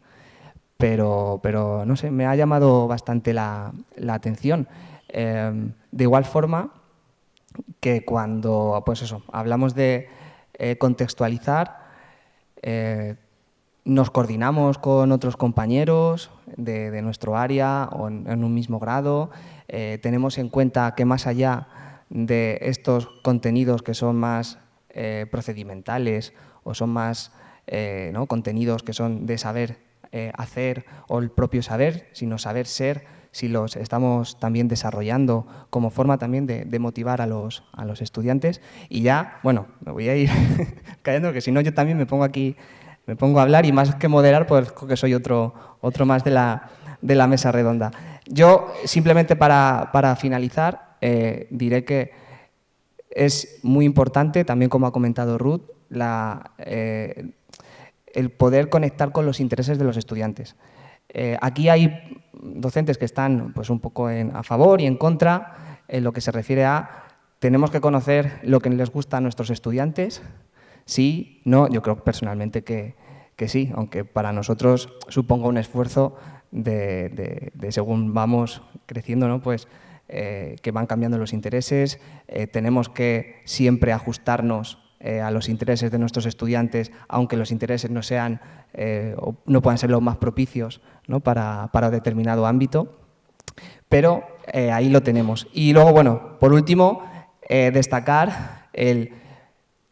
pero, pero no sé, me ha llamado bastante la, atención. Eh, de igual forma, que cuando pues eso, hablamos de eh, contextualizar, eh, nos coordinamos con otros compañeros de, nuestro área o en, un mismo grado, eh, tenemos en cuenta que más allá de estos contenidos que son más procedimentales o son más ¿no? contenidos que son de saber hacer o el propio saber, sino saber ser, si los estamos también desarrollando como forma también de, motivar a los, a los, estudiantes. Y ya, bueno, me voy a ir callando, porque si no yo también me pongo aquí, me pongo a hablar y más que moderar, pues que soy otro, otro más de la, de la mesa redonda. Yo, simplemente para, para finalizar, eh, diré que es muy importante, también como ha comentado Ruth, la, eh, el poder conectar con los intereses de los estudiantes. Eh, aquí hay docentes que están pues, un poco a favor y en contra en lo que se refiere a tenemos que conocer lo que les gusta a nuestros estudiantes. Sí, no, yo creo personalmente que, sí, aunque para nosotros suponga un esfuerzo de, según vamos creciendo, ¿no? pues, eh, que van cambiando los intereses, eh, tenemos que siempre ajustarnos eh, a los intereses de nuestros estudiantes, aunque los intereses no, sean, no puedan ser los más propicios para, para, determinado ámbito, pero ahí lo tenemos. Y luego, bueno, por último, destacar el...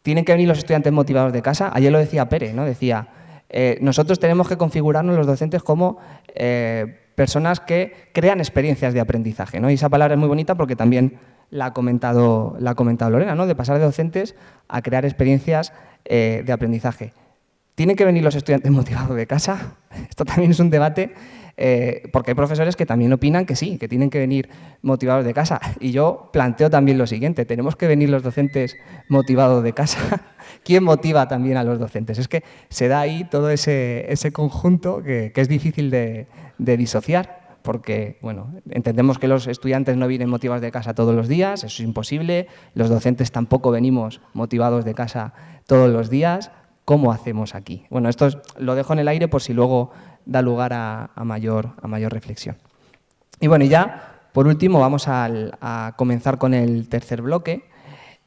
Tienen que venir los estudiantes motivados de casa. Ayer lo decía Pere, ¿no? Decía, eh, nosotros tenemos que configurarnos los docentes como eh, personas que crean experiencias de aprendizaje. ¿no? Y esa palabra es muy bonita porque también la ha comentado, la ha comentado Lorena, ¿no? de pasar de docentes a crear experiencias eh, de aprendizaje. ¿Tienen que venir los estudiantes motivados de casa? Esto también es un debate, porque hay profesores que también opinan que sí, que tienen que venir motivados de casa. Y yo planteo también lo siguiente, ¿tenemos que venir los docentes motivados de casa? ¿Quién motiva también a los docentes? Es que se da ahí todo ese, conjunto que, es difícil de, disociar porque bueno, entendemos que los estudiantes no vienen motivados de casa todos los días, eso es imposible, los docentes tampoco venimos motivados de casa todos los días, ¿cómo hacemos aquí? Bueno, esto lo dejo en el aire por si luego da lugar a, mayor, a mayor reflexión. Y bueno, ya por último vamos a comenzar con el tercer bloque,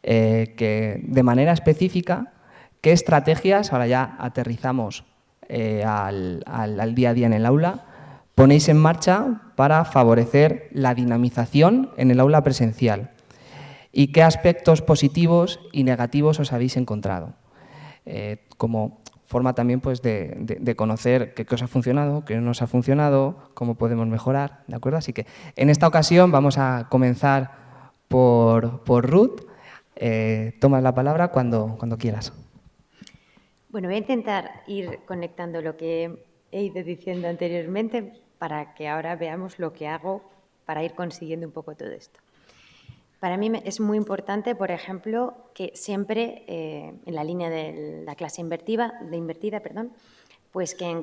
eh, que de manera específica, qué estrategias, ahora ya aterrizamos eh, al, día a día en el aula, ponéis en marcha para favorecer la dinamización en el aula presencial y qué aspectos positivos y negativos os habéis encontrado. Eh, como forma también pues, de, conocer qué cosa ha funcionado, qué no nos ha funcionado, cómo podemos mejorar, ¿de acuerdo? Así que en esta ocasión vamos a comenzar por, por Ruth, eh, tomas la palabra cuando, cuando quieras. Bueno, voy a intentar ir conectando lo que he ido diciendo anteriormente para que ahora veamos lo que hago para ir consiguiendo un poco todo esto. Para mí es muy importante, por ejemplo, que siempre eh, en la línea de la clase invertida, de invertida perdón, pues que en,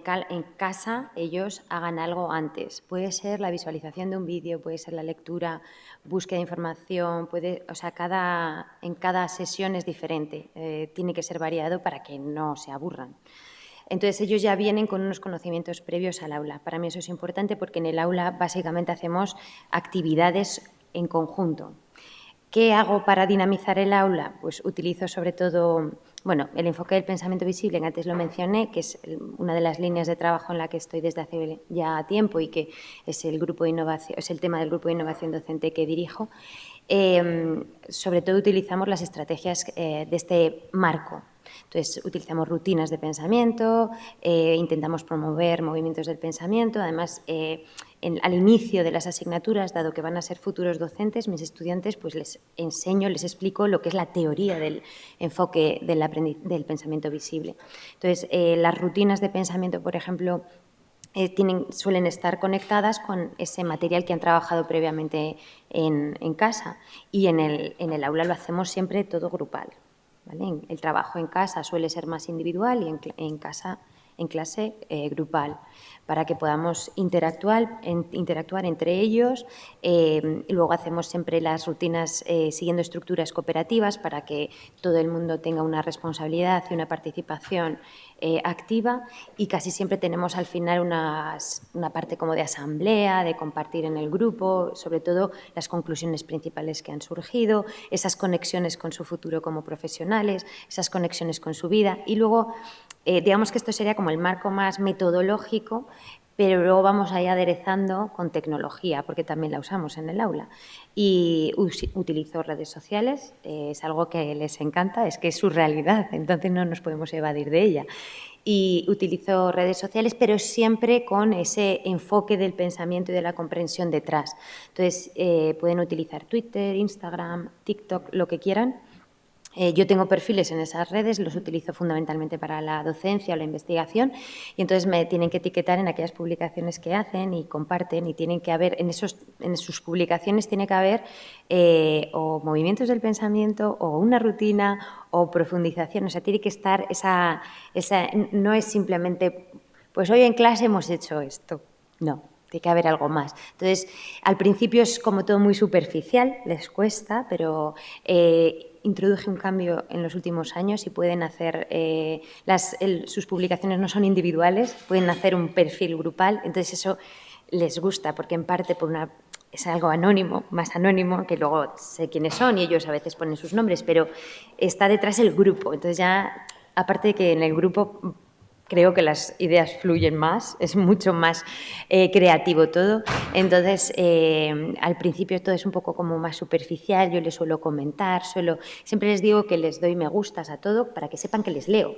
casa ellos hagan algo antes. Puede ser la visualización de un vídeo, puede ser la lectura, búsqueda de información, puede, o sea, cada, en cada sesión es diferente, eh, tiene que ser variado para que no se aburran. Entonces ellos ya vienen con unos conocimientos previos al aula. Para mí eso es importante porque en el aula básicamente hacemos actividades en conjunto. ¿Qué hago para dinamizar el aula? Pues utilizo sobre todo bueno, el enfoque del pensamiento visible, que antes lo mencioné, que es una de las líneas de trabajo en la que estoy desde hace ya tiempo y que es el, grupo de innovación, es el tema del grupo de innovación docente que dirijo, em, sobre todo utilizamos las estrategias eh, de este marco. Entonces, utilizamos rutinas de pensamiento, eh, intentamos promover movimientos del pensamiento, además eh, al inicio de las asignaturas, dado que van a ser futuros docentes, mis estudiantes, pues les enseño, les explico lo que es la teoría del enfoque del, del pensamiento visible. Entonces, eh, las rutinas de pensamiento, por ejemplo, suelen estar conectadas con ese material que han trabajado previamente en, casa y en el, aula lo hacemos siempre todo grupal. El trabajo en casa suele ser más individual y en, casa en clase eh, grupal para que podamos interactuar, interactuar entre ellos. Eh, luego hacemos siempre las rutinas eh, siguiendo estructuras cooperativas para que todo el mundo tenga una responsabilidad y una participación activa y casi siempre tenemos al final una parte como de asamblea, de compartir en el grupo, sobre todo las conclusiones principales que han surgido, esas conexiones con su futuro como profesionales, esas conexiones con su vida y luego eh, digamos que esto sería como el marco más metodológico, pero luego vamos ahí aderezando con tecnología, porque también la usamos en el aula. Y utilizo redes sociales, eh, es algo que les encanta, es que es su realidad, entonces no nos podemos evadir de ella. Y utilizo redes sociales, pero siempre con ese enfoque del pensamiento y de la comprensión detrás. Entonces, eh, pueden utilizar Twitter, Instagram, TikTok, lo que quieran, eh, yo tengo perfiles en esas redes, los utilizo fundamentalmente para la docencia o la investigación y entonces me tienen que etiquetar en aquellas publicaciones que hacen y comparten y tienen que haber, en, esos, en sus publicaciones tiene que haber eh, o movimientos del pensamiento o una rutina o profundización, o sea, tiene que estar esa, esa, no es simplemente, pues hoy en clase hemos hecho esto, no, tiene que haber algo más. Entonces, al principio es como todo muy superficial, les cuesta, pero eh, introduje un cambio en los últimos años y pueden hacer, eh, las, sus publicaciones no son individuales, pueden hacer un perfil grupal, entonces eso les gusta, porque en parte por una, es algo anónimo, más anónimo, que luego sé quiénes son y ellos a veces ponen sus nombres, pero está detrás el grupo, entonces ya, aparte de que en el grupo creo que las ideas fluyen más, es mucho más eh, creativo todo. Entonces, eh, al principio todo es un poco como más superficial, yo les suelo comentar, suelo, siempre les digo que les doy me gustas a todo para que sepan que les leo.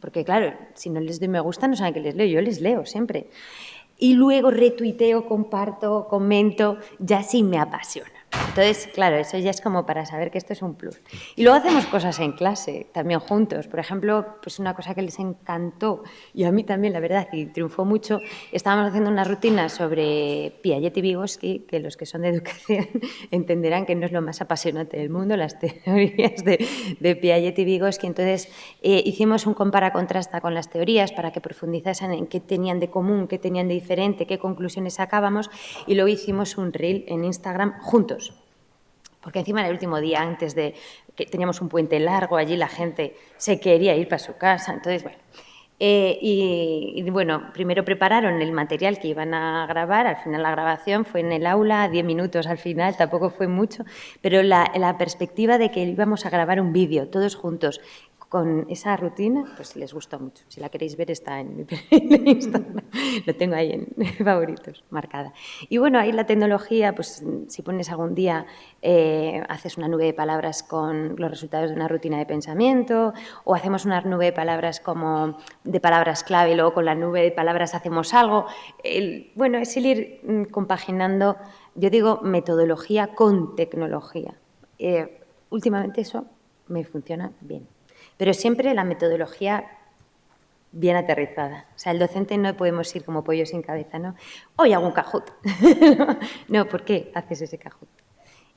Porque claro, si no les doy me gusta no saben que les leo, yo les leo siempre. Y luego retuiteo, comparto, comento, ya sí me apasiona. Entonces, claro, eso ya es como para saber que esto es un plus. Y luego hacemos cosas en clase, también juntos. Por ejemplo, pues una cosa que les encantó, y a mí también, la verdad, y triunfó mucho, estábamos haciendo una rutina sobre Piaget y Vygotsky, que los que son de educación entenderán que no es lo más apasionante del mundo, las teorías de, Piaget y Vygotsky. Entonces, eh, hicimos un compara-contrasta con las teorías para que profundizasen en qué tenían de común, qué tenían de diferente, qué conclusiones sacábamos, y luego hicimos un reel en Instagram juntos porque encima el último día antes de que teníamos un puente largo allí, la gente se quería ir para su casa, entonces bueno. Eh, y, bueno, primero prepararon el material que iban a grabar, al final la grabación fue en el aula, 10 minutos al final, tampoco fue mucho, pero la, la perspectiva de que íbamos a grabar un vídeo todos juntos con esa rutina, pues les gustó mucho. Si la queréis ver está en mi Instagram, lo tengo ahí en favoritos, marcada. Y bueno, ahí la tecnología, pues si pones algún día, eh, haces una nube de palabras con los resultados de una rutina de pensamiento, o hacemos una nube de palabras como de palabras clave, y luego con la nube de palabras hacemos algo. bueno, es el ir mm, compaginando, yo digo, metodología con tecnología. Eh, últimamente eso me funciona bien pero siempre la metodología bien aterrizada. O sea, el docente no podemos ir como pollo sin cabeza, ¿no? Hoy hago un cajut. no, ¿por qué haces ese cajut?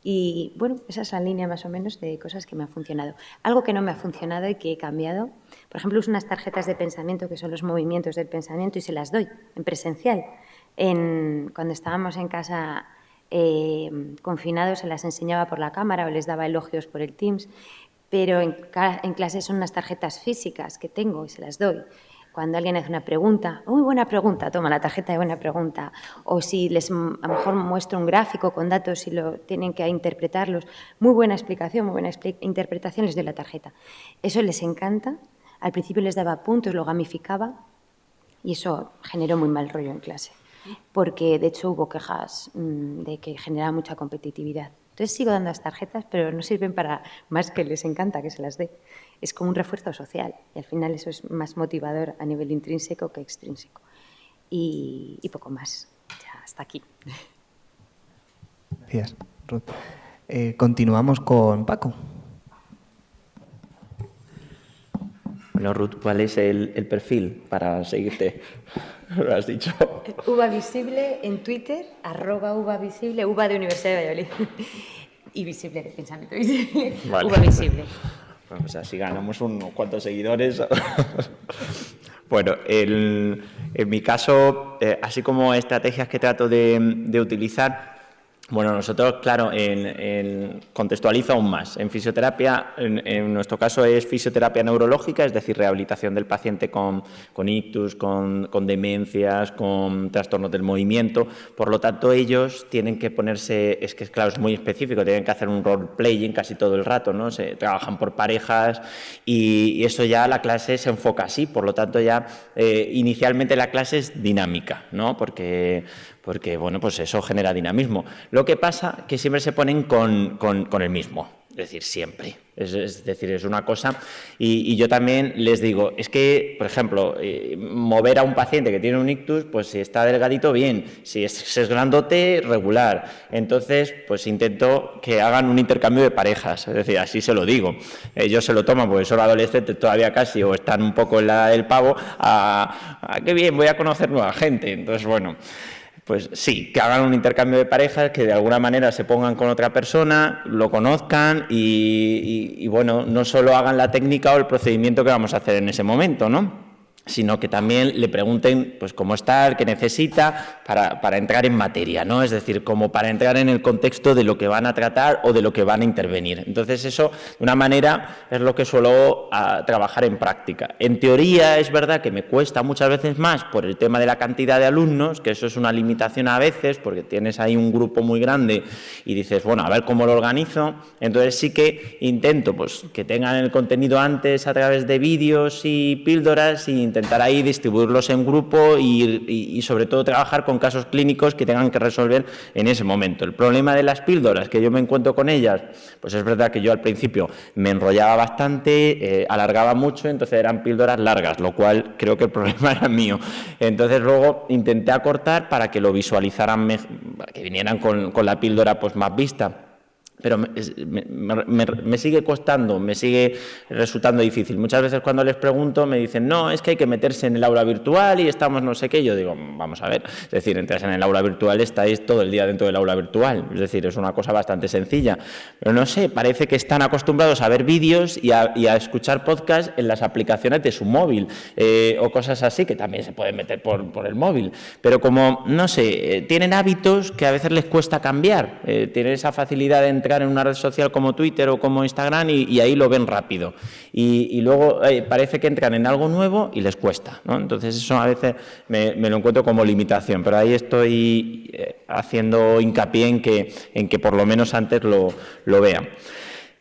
Y bueno, esa es la línea más o menos de cosas que me han funcionado. Algo que no me ha funcionado y que he cambiado, por ejemplo, uso unas tarjetas de pensamiento que son los movimientos del pensamiento y se las doy en presencial. En, cuando estábamos en casa eh, confinados se las enseñaba por la cámara o les daba elogios por el Teams pero en, en clase son unas tarjetas físicas que tengo y se las doy. Cuando alguien hace una pregunta, muy buena pregunta, toma la tarjeta de buena pregunta. O si les a lo mejor muestro un gráfico con datos y lo tienen que interpretarlos, muy buena explicación, muy buena interpretación, les doy la tarjeta. Eso les encanta. Al principio les daba puntos, lo gamificaba y eso generó muy mal rollo en clase. Porque de hecho hubo quejas mm, de que generaba mucha competitividad. Entonces sigo dando las tarjetas, pero no sirven para más que les encanta que se las dé. Es como un refuerzo social y al final eso es más motivador a nivel intrínseco que extrínseco. Y, poco más. Ya hasta aquí. Gracias, Ruth. Eh, continuamos con Paco. Bueno, Ruth, ¿cuál es el, el perfil para seguirte? Lo has dicho. Uva Visible en Twitter, arroba Uva Visible, Uva de Universidad de Valladolid. y Visible de Pensamiento Visible. Uva Visible. Bueno, o sea, si ganamos unos cuantos seguidores. bueno, en mi caso, eh, así como estrategias que trato de, de utilizar, bueno, nosotros, claro, en, contextualizo aún más. En fisioterapia, en, nuestro caso es fisioterapia neurológica, es decir, rehabilitación del paciente con, ictus, con, demencias, con trastornos del movimiento. Por lo tanto, ellos tienen que ponerse, es que claro, es muy específico, tienen que hacer un role-playing casi todo el rato, ¿no? Se trabajan por parejas y, eso ya la clase se enfoca así. Por lo tanto, ya eh, inicialmente la clase es dinámica, ¿no? Porque porque bueno, pues eso genera dinamismo. Lo que pasa que siempre se ponen con, el mismo, es decir, siempre. Es, decir, es una cosa. Y, yo también les digo, es que, por ejemplo, eh, mover a un paciente que tiene un ictus, pues si está delgadito, bien. Si es, es, grandote, regular. Entonces, pues intento que hagan un intercambio de parejas. Es decir, así se lo digo. Ellos se lo toman porque son adolescentes todavía casi o están un poco en la del pavo. A, a qué bien, voy a conocer nueva gente. Entonces, bueno. Pues sí, que hagan un intercambio de parejas, que de alguna manera se pongan con otra persona, lo conozcan y, bueno, no solo hagan la técnica o el procedimiento que vamos a hacer en ese momento, ¿no? Sino que también le pregunten pues, cómo está, qué necesita para, para, entrar en materia, ¿no? es decir, como para entrar en el contexto de lo que van a tratar o de lo que van a intervenir. Entonces eso, de una manera, es lo que suelo a, ah, trabajar en práctica. En teoría es verdad que me cuesta muchas veces más por el tema de la cantidad de alumnos, que eso es una limitación a veces, porque tienes ahí un grupo muy grande y dices, bueno, a ver cómo lo organizo. Entonces sí que intento pues, que tengan el contenido antes a través de vídeos y píldoras y intentar ahí distribuirlos en grupo y, sobre todo trabajar con casos clínicos que tengan que resolver en ese momento. El problema de las píldoras, que yo me encuentro con ellas, pues es verdad que yo al principio me enrollaba bastante, eh, alargaba mucho, entonces eran píldoras largas, lo cual creo que el problema era mío. Entonces luego intenté acortar para que lo visualizaran, que vinieran con, con la píldora pues más vista pero me, sigue costando, me sigue resultando difícil. Muchas veces cuando les pregunto me dicen, no, es que hay que meterse en el aula virtual y estamos no sé qué. Yo digo, vamos a ver, es decir, entras en el aula virtual, estáis todo el día dentro del aula virtual. Es decir, es una cosa bastante sencilla. Pero no sé, parece que están acostumbrados a ver vídeos y a, escuchar podcasts en las aplicaciones de su móvil eh, o cosas así, que también se pueden meter por, el móvil. Pero como, no sé, eh, tienen hábitos que a veces les cuesta cambiar, eh, tienen esa facilidad de entrar en una red social como Twitter o como Instagram y, ahí lo ven rápido. Y, luego eh, parece que entran en algo nuevo y les cuesta. Entonces eso a veces me, lo encuentro como limitación, pero ahí estoy eh, haciendo hincapié en que, en que por lo menos antes lo, lo vean.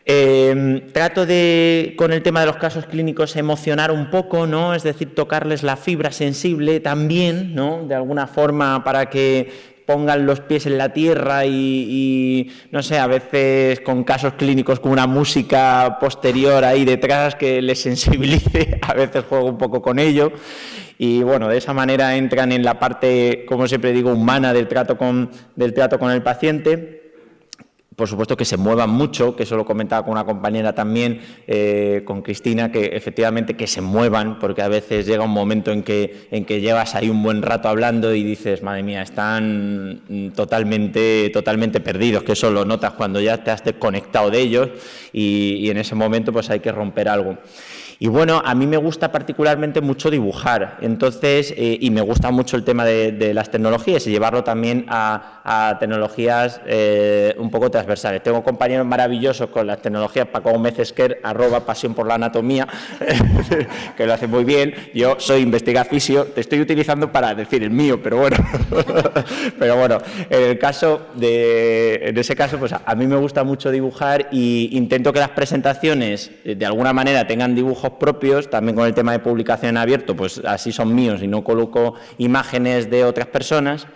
Em, trato de, con el tema de los casos clínicos, emocionar un poco, ¿no? Es decir, tocarles la fibra sensible también, ¿no? De alguna forma para que pongan los pies en la tierra y, no sé, a veces con casos clínicos con una música posterior ahí detrás que les sensibilice, a veces juego un poco con ello. Y bueno, de esa manera entran en la parte, como siempre digo, humana del trato con, del trato con el paciente por supuesto que se muevan mucho, que eso lo comentaba con una compañera también, eh, con Cristina, que efectivamente que se muevan, porque a veces llega un momento en que, en que llevas ahí un buen rato hablando y dices, madre mía, están totalmente, totalmente perdidos, que eso lo notas cuando ya te has desconectado de ellos y, y en ese momento pues hay que romper algo. Y bueno, a mí me gusta particularmente mucho dibujar, entonces, eh, y me gusta mucho el tema de, las tecnologías y llevarlo también a, tecnologías eh, un poco transversales. Tengo compañeros maravillosos con las tecnologías, Paco Gómez Esquer, arroba pasión por la anatomía, que lo hace muy bien. Yo soy investigafisio, te estoy utilizando para decir el mío, pero bueno, pero bueno, en el caso de, en ese caso, pues a mí me gusta mucho dibujar y intento que las presentaciones de alguna manera tengan dibujos propios, también con el tema de publicación abierto, pues así son míos y no coloco imágenes de otras personas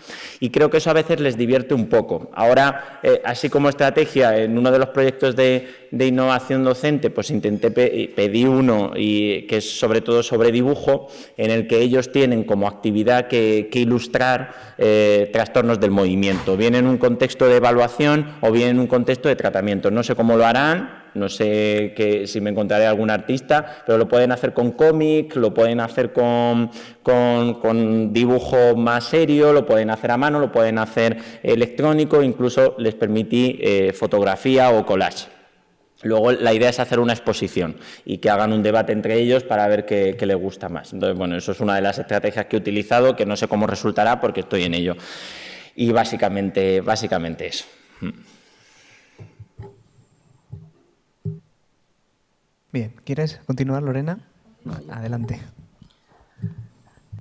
y creo que eso a veces les divierte un poco. Ahora, eh, así como estrategia, en uno de los proyectos de, innovación docente, pues intenté pedir uno y que es sobre todo sobre dibujo, en el que ellos tienen como actividad que, ilustrar eh, trastornos del movimiento, bien en un contexto de evaluación o bien en un contexto de tratamiento. No sé cómo lo harán, no sé que, si me encontraré algún artista, pero lo pueden hacer con cómic, lo pueden hacer con, con, dibujo más serio, lo pueden hacer a mano, lo pueden hacer electrónico, incluso les permití eh, fotografía o collage. Luego la idea es hacer una exposición y que hagan un debate entre ellos para ver qué, qué, les gusta más. Entonces, bueno, eso es una de las estrategias que he utilizado, que no sé cómo resultará porque estoy en ello. Y básicamente, básicamente eso. Bien, ¿quieres continuar, Lorena? Adelante.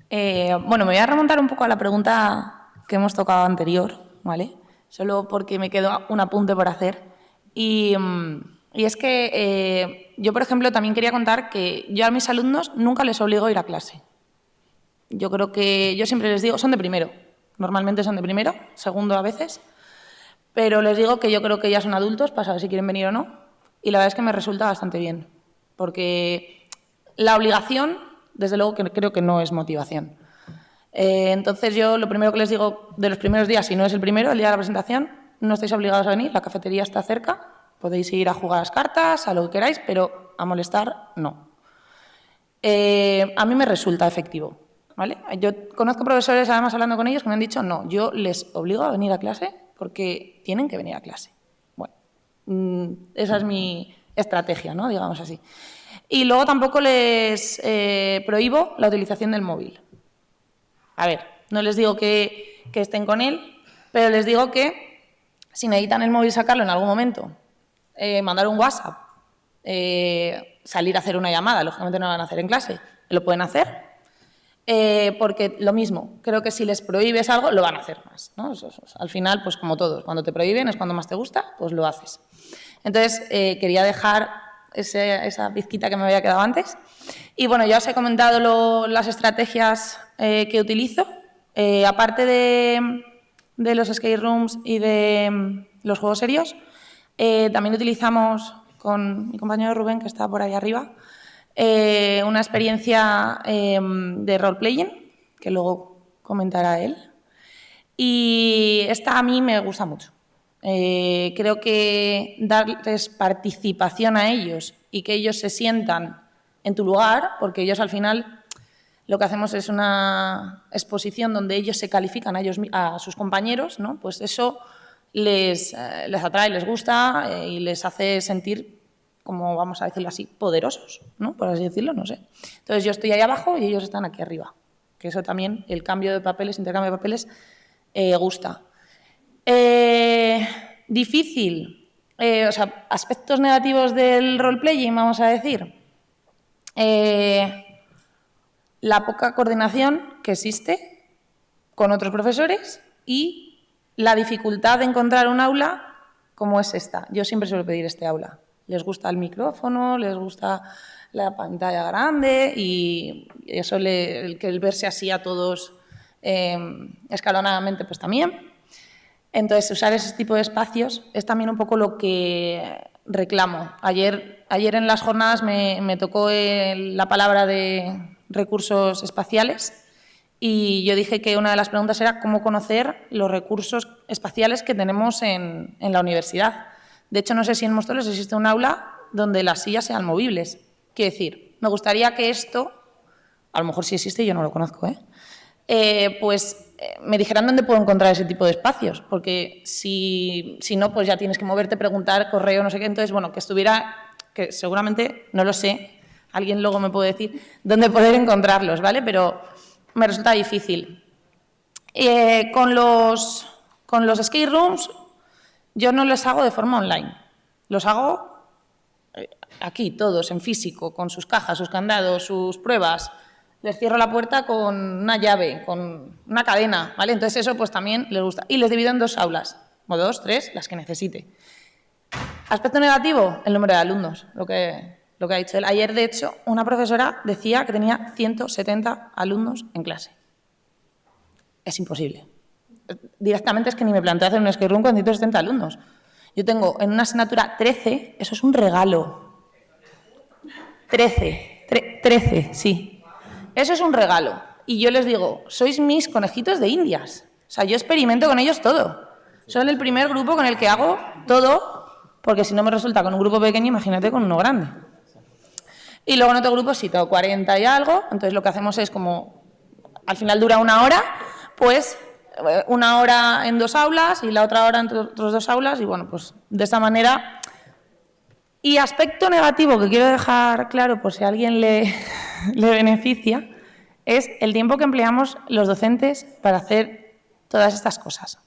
Eh, bueno, me voy a remontar un poco a la pregunta que hemos tocado anterior, ¿vale? Solo porque me quedó un apunte por hacer. Y, mm, es que eh, yo, por ejemplo, también quería contar que yo a mis alumnos nunca les obligo a ir a clase. Yo creo que yo siempre les digo, son de primero. Normalmente son de primero, segundo a veces. Pero les digo que yo creo que ya son adultos para saber si quieren venir o no. Y la verdad es que me resulta bastante bien porque la obligación, desde luego que creo que no es motivación. Eh, entonces yo lo primero que les digo de los primeros días, si no es el primero, el día de la presentación, no estáis obligados a venir, la cafetería está cerca, podéis ir a jugar las cartas, a lo que queráis, pero a molestar no. Eh, a mí me resulta efectivo. ¿vale? Yo conozco profesores, además hablando con ellos, que me han dicho, no, yo les obligo a venir a clase porque tienen que venir a clase. Bueno, mm, esa es mi, estrategia, ¿no? digamos así. Y luego tampoco les eh, prohíbo la utilización del móvil. A ver, no les digo que, estén con él, pero les digo que si necesitan el móvil sacarlo en algún momento, eh, mandar un WhatsApp, eh, salir a hacer una llamada, lógicamente no lo van a hacer en clase, lo pueden hacer, porque lo mismo, creo que si les prohíbes algo, lo van a hacer más. al final, pues como todos, cuando te prohíben es cuando más te gusta, pues lo haces. Entonces, quería dejar esa pizquita que me había quedado antes. Y bueno, ya os he comentado las estrategias eh, que utilizo. Eh, aparte de, los skate rooms y de mm, los juegos serios, eh, también utilizamos con mi compañero Rubén, que está por ahí arriba, una experiencia de role-playing, que luego comentará él. Y esta a mí me gusta mucho. Eh, creo que darles participación a ellos y que ellos se sientan en tu lugar, porque ellos al final lo que hacemos es una exposición donde ellos se califican a, ellos, a sus compañeros, ¿no? pues eso les, eh, atrae, les gusta eh, y les hace sentir, como vamos a decirlo así, poderosos, ¿no? por así decirlo, no sé. Entonces yo estoy ahí abajo y ellos están aquí arriba, que eso también, el cambio de papeles, intercambio de papeles, gusta. Eh, difícil, eh, o sea, aspectos negativos del role-playing, vamos a decir. Eh, la poca coordinación que existe con otros profesores y la dificultad de encontrar un aula como es esta. Yo siempre suelo pedir este aula. Les gusta el micrófono, les gusta la pantalla grande y eso, el que el verse así a todos escalonadamente, pues también. Entonces, usar ese tipo de espacios es también un poco lo que reclamo. Ayer, ayer en las jornadas me, tocó la palabra de recursos espaciales y yo dije que una de las preguntas era cómo conocer los recursos espaciales que tenemos en, la universidad. De hecho, no sé si en Móstoles existe un aula donde las sillas sean movibles. Quiero decir, me gustaría que esto, a lo mejor sí existe, yo no lo conozco, ¿eh? Eh, pues me dijeran dónde puedo encontrar ese tipo de espacios, porque si, si, no, pues ya tienes que moverte, preguntar, correo, no sé qué. Entonces, bueno, que estuviera, que seguramente, no lo sé, alguien luego me puede decir dónde poder encontrarlos, ¿vale? Pero me resulta difícil. Eh, con, los, con los skate rooms, yo no los hago de forma online, los hago aquí, todos, en físico, con sus cajas, sus candados, sus pruebas, les cierro la puerta con una llave, con una cadena, ¿vale? Entonces eso pues también les gusta. Y les divido en dos aulas, o dos, tres, las que necesite. Aspecto negativo, el número de alumnos, lo que, lo que ha dicho él. Ayer, de hecho, una profesora decía que tenía 170 alumnos en clase. Es imposible. Directamente es que ni me planteé hacer un skate room con 170 alumnos. Yo tengo en una asignatura 13, eso es un regalo. 13, 13, sí, eso es un regalo. Y yo les digo, sois mis conejitos de indias. O sea, yo experimento con ellos todo. Son el primer grupo con el que hago todo, porque si no me resulta con un grupo pequeño, imagínate con uno grande. Y luego en otro grupo sí, tengo 40 y algo, entonces lo que hacemos es como, al final dura una hora, pues eh, una hora en dos aulas y la otra hora en otros dos aulas, y bueno, pues de esta manera. Y aspecto negativo que quiero dejar claro, por si a alguien le, beneficia es el tiempo que empleamos los docentes para hacer todas estas cosas.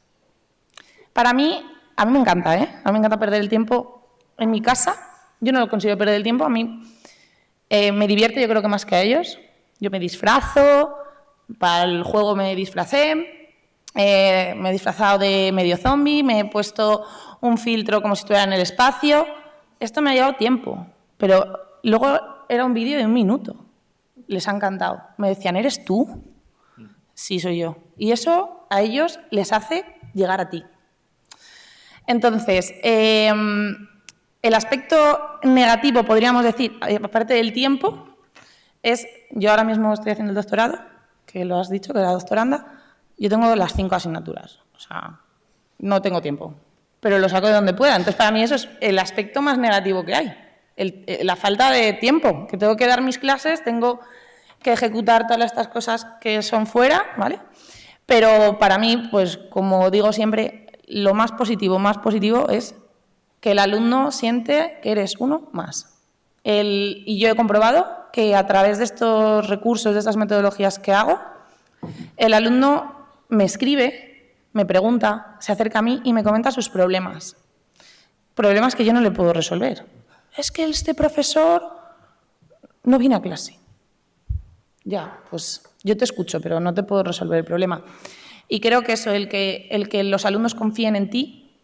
Para mí, a mí me encanta, ¿eh? A mí me encanta perder el tiempo en mi casa. Yo no lo consigo perder el tiempo, a mí eh, me divierte yo creo que más que a ellos. Yo me disfrazo, para el juego me disfracé, eh, me he disfrazado de medio zombie, me he puesto un filtro como si estuviera en el espacio. Esto me ha llevado tiempo, pero luego era un vídeo de un minuto les ha encantado. Me decían, ¿eres tú? Sí, soy yo. Y eso a ellos les hace llegar a ti. Entonces, em, el aspecto negativo, podríamos decir, aparte del tiempo, es, yo ahora mismo estoy haciendo el doctorado, que lo has dicho, que era doctoranda, yo tengo las cinco asignaturas, o sea, no tengo tiempo, pero lo saco de donde pueda. Entonces, para mí eso es el aspecto más negativo que hay, eh, la falta de tiempo, que tengo que dar mis clases, tengo que ejecutar todas estas cosas que son fuera, ¿vale? Pero para mí, pues como digo siempre, lo más positivo, más positivo es que el alumno siente que eres uno más. y yo he comprobado que a través de estos recursos, de estas metodologías que hago, el alumno me escribe, me pregunta, se acerca a mí y me comenta sus problemas. Problemas que yo no le puedo resolver. Es que este profesor no viene a clase. Ya, pues yo te escucho, pero no te puedo resolver el problema. Y creo que eso, el que, el que los alumnos confíen en ti,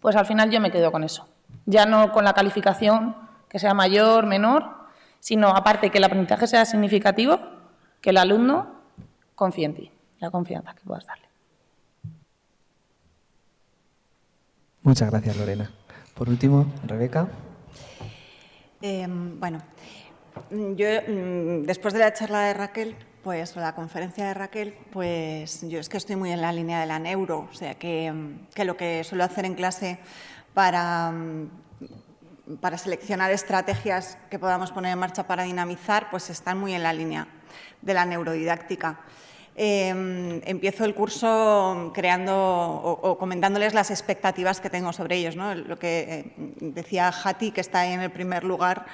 pues al final yo me quedo con eso. Ya no con la calificación que sea mayor, menor, sino aparte que el aprendizaje sea significativo, que el alumno confíe en ti, la confianza que puedas darle. Muchas gracias, Lorena. Por último, Rebeca. Em, bueno, yo mm, después de la charla de Raquel, pues la conferencia de Raquel, pues yo es que estoy muy en la línea de la neuro, o sea que, que lo que suelo hacer en clase para, para seleccionar estrategias que podamos poner en marcha para dinamizar, pues están muy en la línea de la neurodidáctica. Em, empiezo el curso creando o, comentándoles las expectativas que tengo sobre ellos. ¿no? Lo que eh, decía Hati, que está en el primer lugar,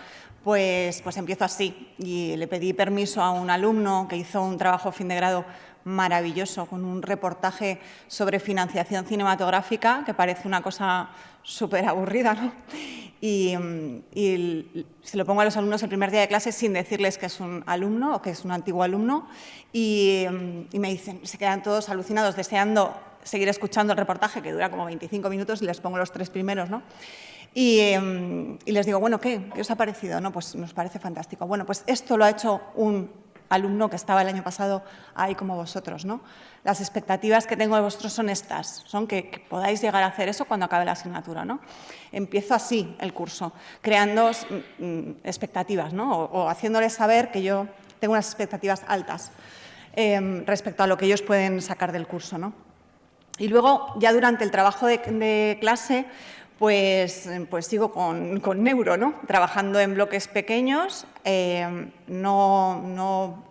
pues, pues empiezo así. Y le pedí permiso a un alumno que hizo un trabajo fin de grado maravilloso, con un reportaje sobre financiación cinematográfica, que parece una cosa súper aburrida, ¿no? Y, se lo pongo a los alumnos el primer día de clase sin decirles que es un alumno o que es un antiguo alumno y, me dicen, se quedan todos alucinados, deseando seguir escuchando el reportaje, que dura como 25 minutos y les pongo los tres primeros, ¿no? Y, y, les digo, bueno, ¿qué? ¿Qué os ha parecido? No, pues nos parece fantástico. Bueno, pues esto lo ha hecho un alumno que estaba el año pasado ahí como vosotros. ¿no? Las expectativas que tengo de vosotros son estas, son que, podáis llegar a hacer eso cuando acabe la asignatura. ¿no? Empiezo así el curso, creando mm, mm, expectativas ¿no? o, haciéndoles saber que yo tengo unas expectativas altas em, respecto a lo que ellos pueden sacar del curso. ¿no? Y luego, ya durante el trabajo de clase, pues, pues sigo con, Neuro, ¿no? trabajando en bloques pequeños, eh, no, no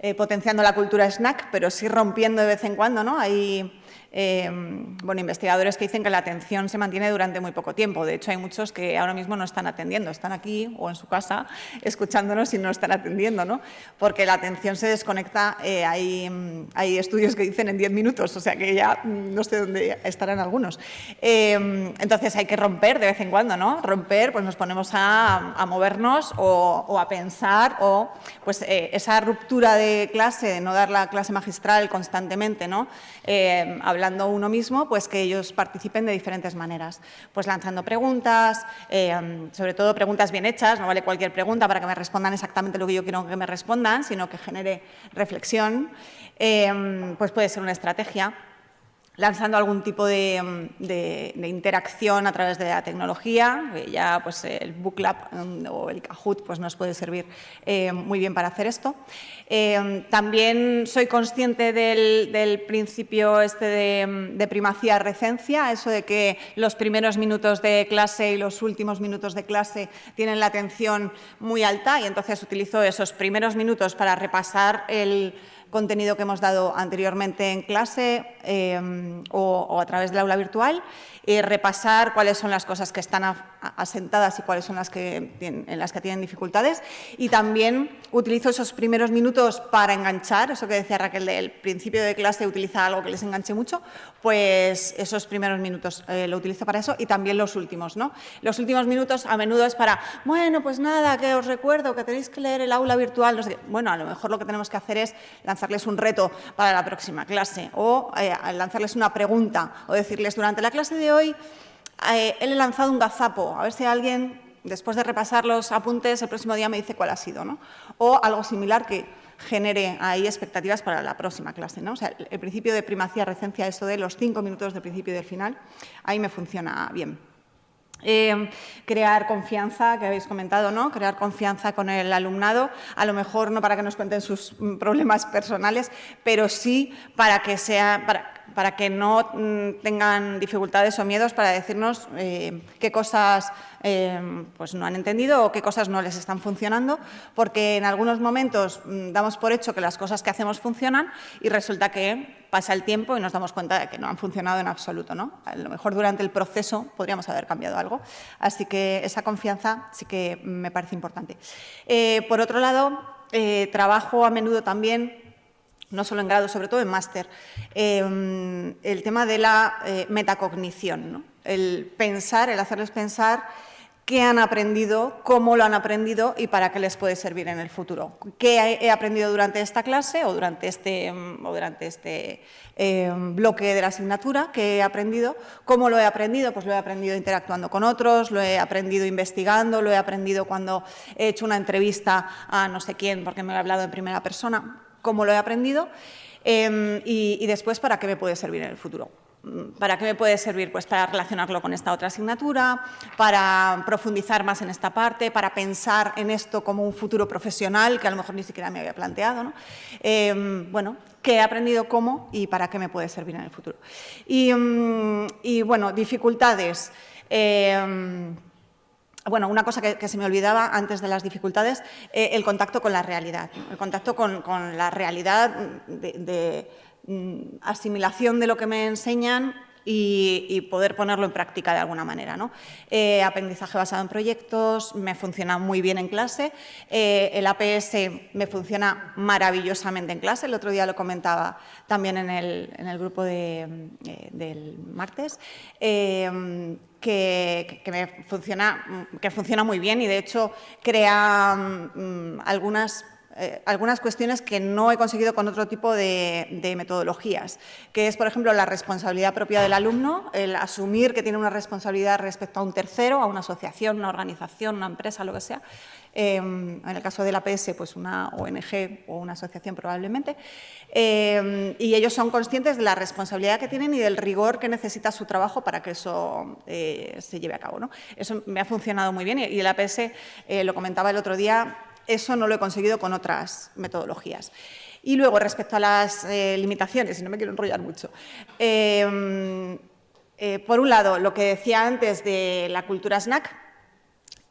eh, potenciando la cultura snack, pero sí rompiendo de vez en cuando. ¿no? Hay Em, bueno, investigadores que dicen que la atención se mantiene durante muy poco tiempo. De hecho, hay muchos que ahora mismo no están atendiendo, están aquí o en su casa escuchándonos y no están atendiendo, ¿no? porque la atención se desconecta, eh, hay, hay, estudios que dicen en 10 minutos, o sea que ya no sé dónde estarán algunos. Em, entonces hay que romper de vez en cuando, ¿no? Romper, pues nos ponemos a, movernos o, a pensar o pues eh, esa ruptura de clase, no dar la clase magistral constantemente, ¿no? Em, hablando uno mismo, pues que ellos participen de diferentes maneras. Pues lanzando preguntas, eh, sobre todo preguntas bien hechas, no vale cualquier pregunta para que me respondan exactamente lo que yo quiero que me respondan, sino que genere reflexión. Eh, pues puede ser una estrategia lanzando algún tipo de, interacción a través de la tecnología, ya pues, el Booklab mm, o el Kahoot pues, nos puede servir eh, muy bien para hacer esto. Eh, también soy consciente del, principio este de, primacía-recencia, eso de que los primeros minutos de clase y los últimos minutos de clase tienen la atención muy alta y entonces utilizo esos primeros minutos para repasar el contenido que hemos dado anteriormente en clase em, o, a través del aula virtual y repasar cuáles son las cosas que están asentadas y cuáles son las que en las que tienen dificultades. Y también utilizo esos primeros minutos para enganchar, eso que decía Raquel del principio de clase, utiliza algo que les enganche mucho, pues esos primeros minutos eh, lo utilizo para eso y también los últimos. ¿no? Los últimos minutos a menudo es para, bueno, pues nada, que os recuerdo que tenéis que leer el aula virtual. Bueno, a lo mejor lo que tenemos que hacer es lanzarles un reto para la próxima clase o eh, lanzarles una pregunta o decirles durante la clase de hoy eh, he lanzado un gazapo, a ver si alguien, después de repasar los apuntes, el próximo día me dice cuál ha sido, ¿no? O algo similar que genere ahí expectativas para la próxima clase. ¿no? O sea, el principio de primacía, recencia, esto de los cinco minutos del principio y del final, ahí me funciona bien. Eh, crear confianza, que habéis comentado, ¿no? Crear confianza con el alumnado, a lo mejor no para que nos cuenten sus problemas personales, pero sí para que sea, para que no mm, tengan dificultades o miedos para decirnos eh, qué cosas eh, pues no han entendido o qué cosas no les están funcionando, porque en algunos momentos mm, damos por hecho que las cosas que hacemos funcionan y resulta que pasa el tiempo y nos damos cuenta de que no han funcionado en absoluto. ¿no? A lo mejor durante el proceso podríamos haber cambiado algo. Así que esa confianza sí que me parece importante. Eh, por otro lado, trabajo a menudo también no solo en grado, sobre todo en máster, em, el tema de la eh, metacognición, el pensar, el hacerles pensar qué han aprendido, cómo lo han aprendido y para qué les puede servir en el futuro. ¿Qué he aprendido durante esta clase o durante este, em, o durante este em, bloque de la asignatura? ¿Qué he aprendido? ¿Cómo lo he aprendido? Pues lo he aprendido interactuando con otros, lo he aprendido investigando, lo he aprendido cuando he hecho una entrevista a no sé quién porque me he hablado en primera persona cómo lo he aprendido em, y, después para qué me puede servir en el futuro. Mm, ¿Para qué me puede servir? Pues para relacionarlo con esta otra asignatura, para profundizar más en esta parte, para pensar en esto como un futuro profesional que a lo mejor ni siquiera me había planteado. Em, bueno, qué he aprendido cómo y para qué me puede servir en el futuro. Y, mm, bueno, dificultades. Em, bueno, una cosa que, se me olvidaba antes de las dificultades, eh, el contacto con la realidad, el contacto con, la realidad de, mm, asimilación de lo que me enseñan y, poder ponerlo en práctica de alguna manera. ¿no? Eh, aprendizaje basado en proyectos, me funciona muy bien en clase, eh, el APS me funciona maravillosamente en clase, el otro día lo comentaba también en el, grupo del martes, que, funciona, muy bien y de hecho crea mm, algunas eh, algunas cuestiones que no he conseguido con otro tipo de, metodologías, que es, por ejemplo, la responsabilidad propia del alumno, el asumir que tiene una responsabilidad respecto a un tercero, a una asociación, una organización, una empresa, lo que sea. Em, en el caso de la PS, pues una ONG o una asociación probablemente. Em, y ellos son conscientes de la responsabilidad que tienen y del rigor que necesita su trabajo para que eso eh, se lleve a cabo. ¿no? Eso me ha funcionado muy bien y el APS, eh, lo comentaba el otro día, eso no lo he conseguido con otras metodologías. Y luego, respecto a las eh, limitaciones, y no me quiero enrollar mucho, em, por un lado, lo que decía antes de la cultura snack,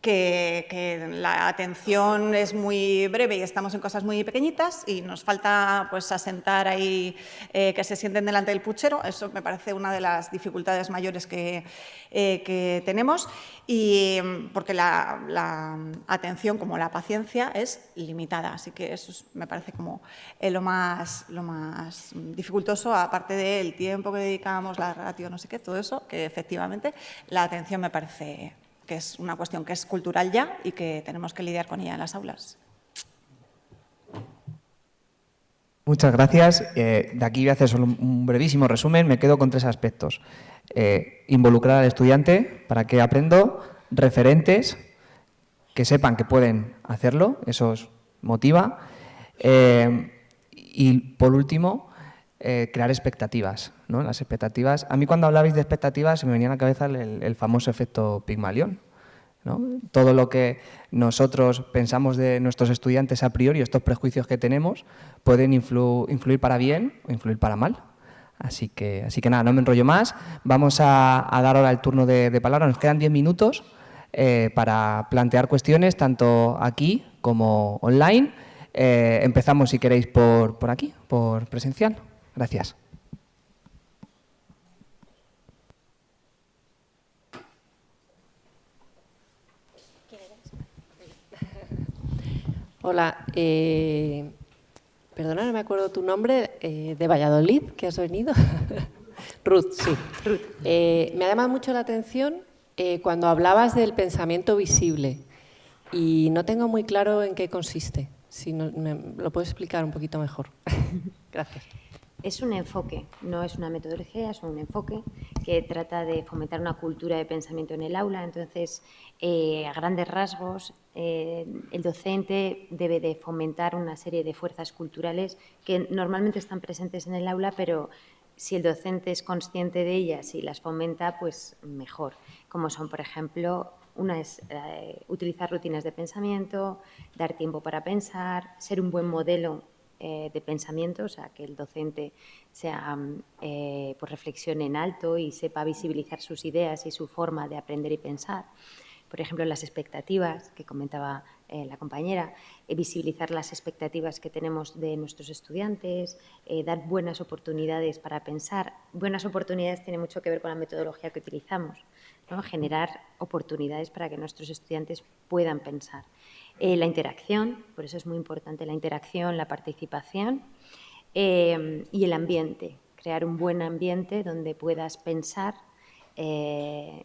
que, la atención es muy breve y estamos en cosas muy pequeñitas y nos falta pues asentar ahí eh, que se sienten delante del puchero. Eso me parece una de las dificultades mayores que, eh, tenemos y porque la, atención como la paciencia es limitada. Así que eso me parece como eh, lo, más, lo más dificultoso, aparte del tiempo que dedicamos, la ratio, no sé qué, todo eso, que efectivamente la atención me parece que es una cuestión que es cultural ya y que tenemos que lidiar con ella en las aulas. Muchas gracias. Eh, de aquí voy a hacer solo un brevísimo resumen. Me quedo con tres aspectos. Eh, involucrar al estudiante para que aprendo, referentes que sepan que pueden hacerlo, eso motiva. Eh, y por último, crear expectativas. Las expectativas, a mí cuando hablabais de expectativas se me venía a la cabeza el, famoso efecto Pigmalión. Todo lo que nosotros pensamos de nuestros estudiantes a priori, estos prejuicios que tenemos, pueden influir para bien o influir para mal. Así que, así que nada, no me enrollo más. Vamos a, dar ahora el turno de, palabra. Nos quedan diez minutos eh, para plantear cuestiones, tanto aquí como online. Eh, empezamos, si queréis, por aquí, por presencial. Gracias. Hola, eh, perdona, no me acuerdo tu nombre, eh, de Valladolid, que has venido. Ruth, sí. Eh, me ha llamado mucho la atención eh, cuando hablabas del pensamiento visible y no tengo muy claro en qué consiste. Si me lo puedes explicar un poquito mejor. Gracias. Es un enfoque, no es una metodología, es un enfoque que trata de fomentar una cultura de pensamiento en el aula. Entonces, eh, a grandes rasgos, eh, el docente debe de fomentar una serie de fuerzas culturales que normalmente están presentes en el aula, pero si el docente es consciente de ellas y las fomenta, pues mejor. Como son, por ejemplo, una es eh, utilizar rutinas de pensamiento, dar tiempo para pensar, ser un buen modelo eh, de pensamiento, o sea, que el docente sea, eh, pues reflexione en alto y sepa visibilizar sus ideas y su forma de aprender y pensar. Por ejemplo, las expectativas que comentaba eh, la compañera, visibilizar las expectativas que tenemos de nuestros estudiantes, dar buenas oportunidades para pensar. Buenas oportunidades tiene mucho que ver con la metodología que utilizamos, ¿no? generar oportunidades para que nuestros estudiantes puedan pensar. Eh, la interacción, por eso es muy importante la interacción, la participación eh, y el ambiente, crear un buen ambiente donde puedas pensar, eh,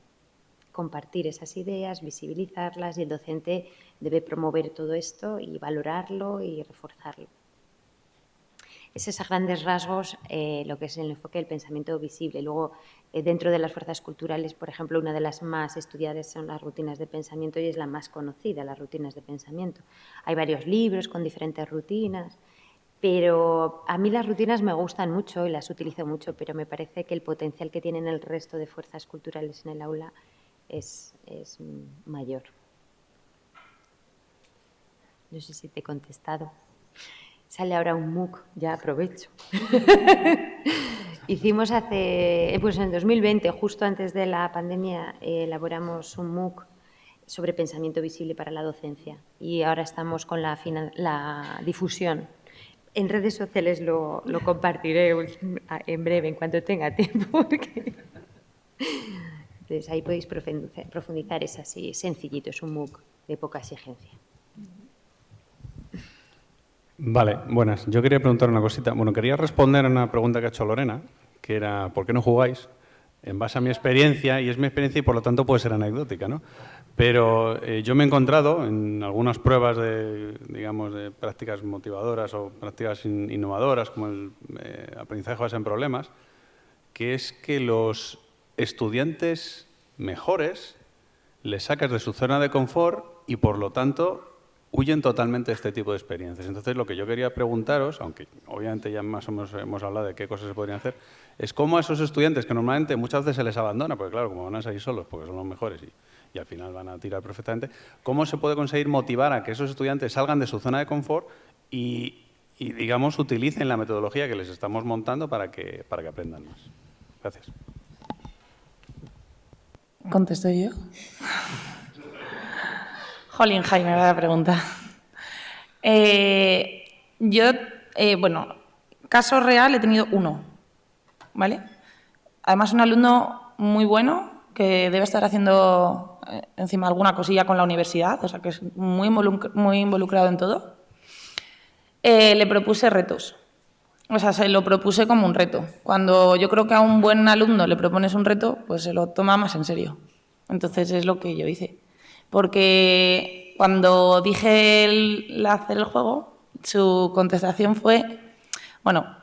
compartir esas ideas, visibilizarlas y el docente debe promover todo esto y valorarlo y reforzarlo. Es a grandes rasgos lo que es el enfoque del pensamiento visible. Luego, eh, dentro de las fuerzas culturales, por ejemplo, una de las más estudiadas son las rutinas de pensamiento y es la más conocida, las rutinas de pensamiento. Hay varios libros con diferentes rutinas, pero a mí las rutinas me gustan mucho y las utilizo mucho, pero me parece que el potencial que tienen el resto de fuerzas culturales en el aula es, es mayor. No sé si te he contestado. Sale ahora un MOOC, ya aprovecho. Hicimos hace, eh, pues en 2020, justo antes de la pandemia, elaboramos un MOOC sobre pensamiento visible para la docencia y ahora estamos con la, difusión. En redes sociales lo, compartiré en breve, en cuanto tenga tiempo. Entonces ahí podéis profundizar, es así, sencillito, es un MOOC de poca exigencia. Vale, buenas. Yo quería preguntar una cosita. Bueno, quería responder a una pregunta que ha hecho Lorena, que era ¿por qué no jugáis? En base a mi experiencia, y es mi experiencia y por lo tanto puede ser anecdótica, ¿no? Pero eh, yo me he encontrado en algunas pruebas de, digamos, de prácticas motivadoras o prácticas innovadoras, como el eh, aprendizaje basado en problemas, que es que los estudiantes mejores les sacas de su zona de confort y por lo tanto huyen totalmente de este tipo de experiencias. Entonces, lo que yo quería preguntaros, aunque obviamente ya más o menos hemos hablado de qué cosas se podrían hacer, es cómo a esos estudiantes que normalmente muchas veces se les abandona, porque claro, como van a salir solos, porque son los mejores y, al final van a tirar perfectamente, ¿cómo se puede conseguir motivar a que esos estudiantes salgan de su zona de confort y, digamos, utilicen la metodología que les estamos montando para que, para que aprendan más? Gracias. ¿Contesto yo? Jolín, la pregunta. Eh, yo, eh, bueno, caso real he tenido uno, ¿vale? Además, un alumno muy bueno que debe estar haciendo eh, encima alguna cosilla con la universidad, o sea, que es muy, involucrado en todo. le propuse retos. O sea, se lo propuse como un reto. Cuando yo creo que a un buen alumno le propones un reto, pues se lo toma más en serio. Entonces es lo que yo hice porque cuando dije el, hacer el juego, su contestación fue, bueno,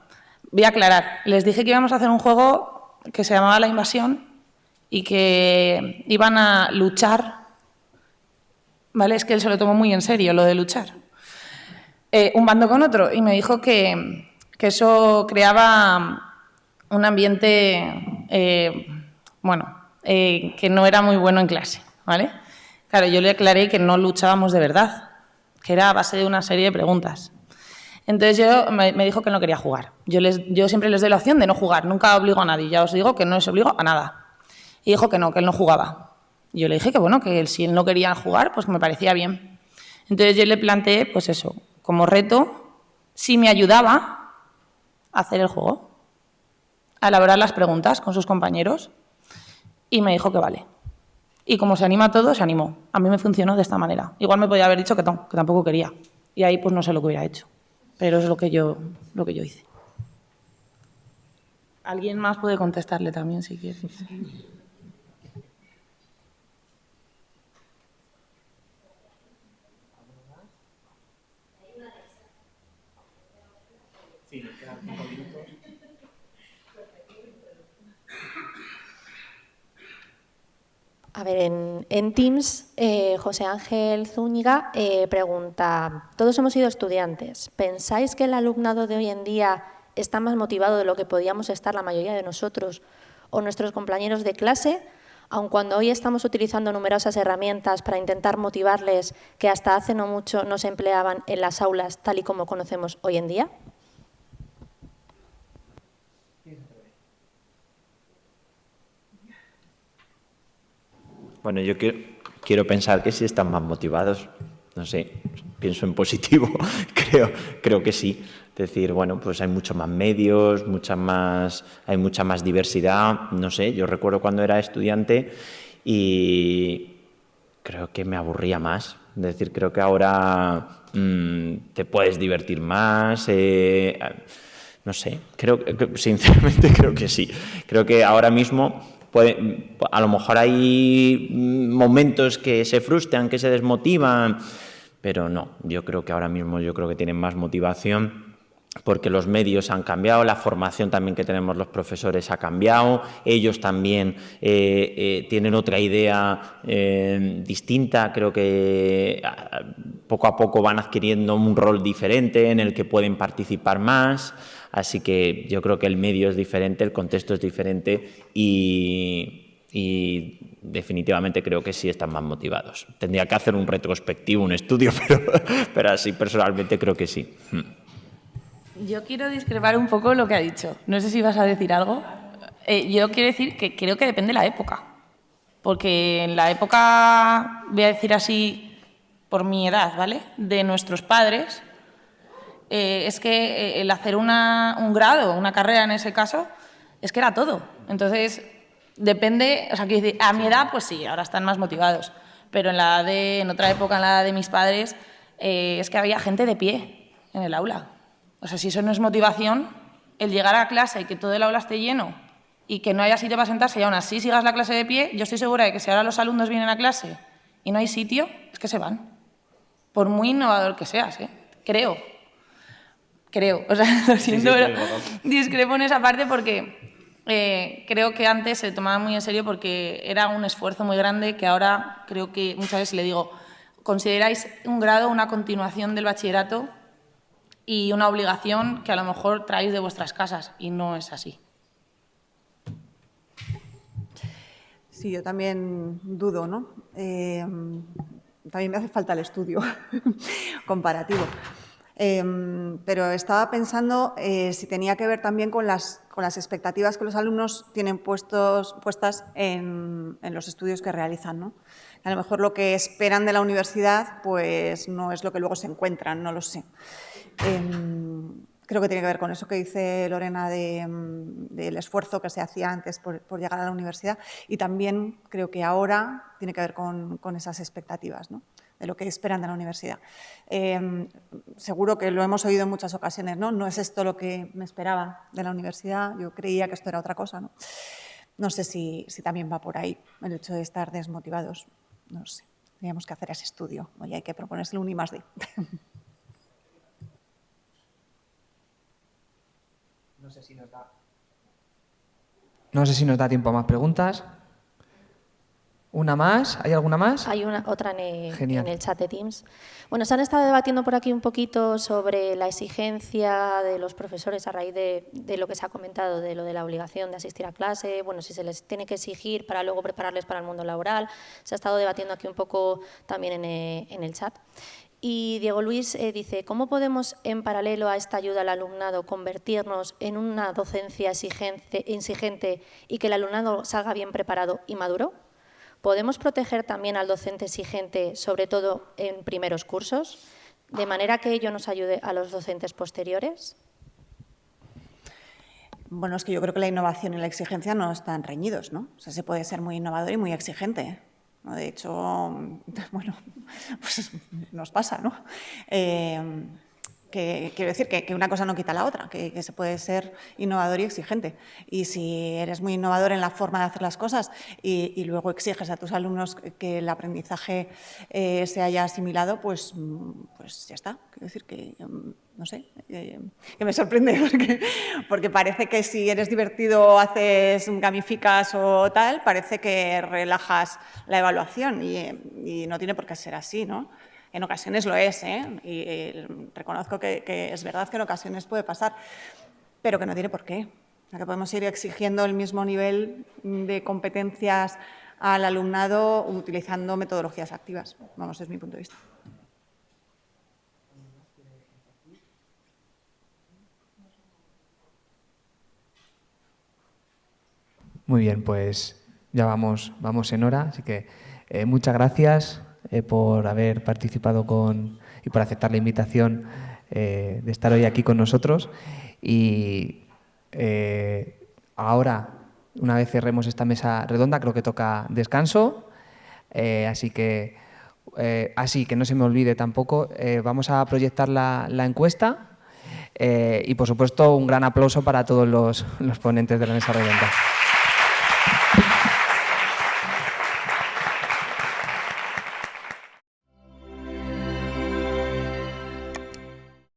voy a aclarar, les dije que íbamos a hacer un juego que se llamaba La Invasión y que iban a luchar, ¿vale? Es que él se lo tomó muy en serio, lo de luchar. Eh, un bando con otro, y me dijo que, eso creaba un ambiente, eh, bueno, eh, que no era muy bueno en clase, ¿vale? Claro, yo le aclaré que no luchábamos de verdad, que era a base de una serie de preguntas. Entonces yo me, dijo que no quería jugar. Yo, les, yo siempre les doy la opción de no jugar, nunca obligo a nadie. Ya os digo que no les obligo a nada. Y dijo que no, que él no jugaba. Yo le dije que bueno, que si él no quería jugar, pues me parecía bien. Entonces yo le planteé, pues eso, como reto, si me ayudaba hacer el juego, a elaborar las preguntas con sus compañeros. Y me dijo que vale. Y como se anima todo, se animó. A mí me funcionó de esta manera. Igual me podía haber dicho que, no, que tampoco quería. Y ahí pues no sé lo que hubiera hecho. Pero es lo que yo, lo que yo hice. Alguien más puede contestarle también si quiere. A ver, en, Teams, eh, José Ángel Zúñiga eh, pregunta, todos hemos sido estudiantes, ¿pensáis que el alumnado de hoy en día está más motivado de lo que podíamos estar la mayoría de nosotros o nuestros compañeros de clase? aun cuando hoy estamos utilizando numerosas herramientas para intentar motivarles que hasta hace no mucho no se empleaban en las aulas tal y como conocemos hoy en día? Bueno, yo quiero, pensar que sí están más motivados. No sé, pienso en positivo, creo, creo que sí. Es decir, bueno, pues hay muchos más medios, mucha más, hay mucha más diversidad. No sé, yo recuerdo cuando era estudiante y creo que me aburría más. Es decir, creo que ahora mm, te puedes divertir más. Eh, no sé, creo, sinceramente creo que sí. Creo que ahora mismo a lo mejor hay momentos que se frustran, que se desmotivan, pero no, yo creo que ahora mismo yo creo que tienen más motivación porque los medios han cambiado, la formación también que tenemos los profesores ha cambiado, ellos también eh, eh, tienen otra idea eh, distinta, creo que ah, poco a poco van adquiriendo un rol diferente en el que pueden participar más. Así que yo creo que el medio es diferente, el contexto es diferente y, definitivamente creo que sí están más motivados. Tendría que hacer un retrospectivo, un estudio, pero, así personalmente creo que sí. Hmm. Yo quiero discrepar un poco lo que ha dicho. No sé si vas a decir algo. Eh, yo quiero decir que creo que depende de la época. Porque en la época, voy a decir así, por mi edad, ¿vale? De nuestros padres, eh, es que eh, el hacer un grado, una carrera en ese caso, es que era todo. Entonces, depende, o sea, que a mi edad, pues sí, ahora están más motivados, pero en, la de, en otra época, en la de mis padres, eh, es que había gente de pie en el aula. O sea, si eso no es motivación, el llegar a clase y que todo el aula esté lleno y que no haya sitio para sentarse y aún así sigas la clase de pie, yo estoy segura de que si ahora los alumnos vienen a clase y no hay sitio, es que se van. Por muy innovador que seas, ¿eh? creo creo. O sea, lo siento, discrepo en esa parte porque eh, creo que antes se tomaba muy en serio porque era un esfuerzo muy grande que ahora creo que muchas veces le digo, consideráis un grado una continuación del bachillerato y una obligación que a lo mejor traéis de vuestras casas y no es así. Sí, yo también dudo, ¿no? Eh, también me hace falta el estudio comparativo. Em, pero estaba pensando eh, si tenía que ver también con las, expectativas que los alumnos tienen puestos, puestas en, los estudios que realizan. ¿no? A lo mejor lo que esperan de la universidad pues no es lo que luego se encuentran, no lo sé. Em, creo que tiene que ver con eso que dice Lorena del esfuerzo que se hacía antes por, por, llegar a la universidad y también creo que ahora tiene que ver con, con esas expectativas. ¿no? De lo que esperan de la universidad. Em, seguro que lo hemos oído en muchas ocasiones, ¿no? No es esto lo que me esperaba de la universidad, yo creía que esto era otra cosa, ¿no? No sé si, también va por ahí el hecho de estar desmotivados, no sé. Teníamos que hacer ese estudio, oye, hay que proponérselo un I más D. No sé si nos da... No sé si nos da tiempo a más preguntas. ¿Una más? ¿Hay alguna más? Hay una, otra en el, chat de Teams. Bueno, se han estado debatiendo por aquí un poquito sobre la exigencia de los profesores a raíz de, lo que se ha comentado, de lo de la obligación de asistir a clase, bueno, si se les tiene que exigir para luego prepararles para el mundo laboral. Se ha estado debatiendo aquí un poco también en, eh, el chat. Y Diego Luis eh, dice, ¿cómo podemos, en paralelo a esta ayuda al alumnado, convertirnos en una docencia exigente y que el alumnado salga bien preparado y maduro? ¿Podemos proteger también al docente exigente, sobre todo en primeros cursos, de manera que ello nos ayude a los docentes posteriores? Bueno, es que yo creo que la innovación y la exigencia no están reñidos, ¿no? O sea, se puede ser muy innovador y muy exigente. De hecho, bueno, pues nos pasa, ¿no? Eh, que, quiero decir que, una cosa no quita la otra, que, se puede ser innovador y exigente. Y si eres muy innovador en la forma de hacer las cosas y, luego exiges a tus alumnos que el aprendizaje eh, se haya asimilado, pues, pues ya está. Quiero decir que, mm, no sé, eh, que me sorprende porque, porque, parece que si eres divertido, haces gamificas o tal, parece que relajas la evaluación y, y no tiene por qué ser así, ¿no? En ocasiones lo es, ¿eh? y eh, reconozco que, es verdad que en ocasiones puede pasar, pero que no tiene por qué. que podemos ir exigiendo el mismo nivel de competencias al alumnado utilizando metodologías activas. Vamos, es mi punto de vista. Muy bien, pues ya vamos, vamos en hora, así que eh, muchas gracias eh, por haber participado con, y por aceptar la invitación eh, de estar hoy aquí con nosotros. Y ahora, una vez cerremos esta mesa redonda, creo que toca descanso, así que, así que no se me olvide tampoco, vamos a proyectar la, encuesta y, por supuesto, un gran aplauso para todos los ponentes de la mesa redonda.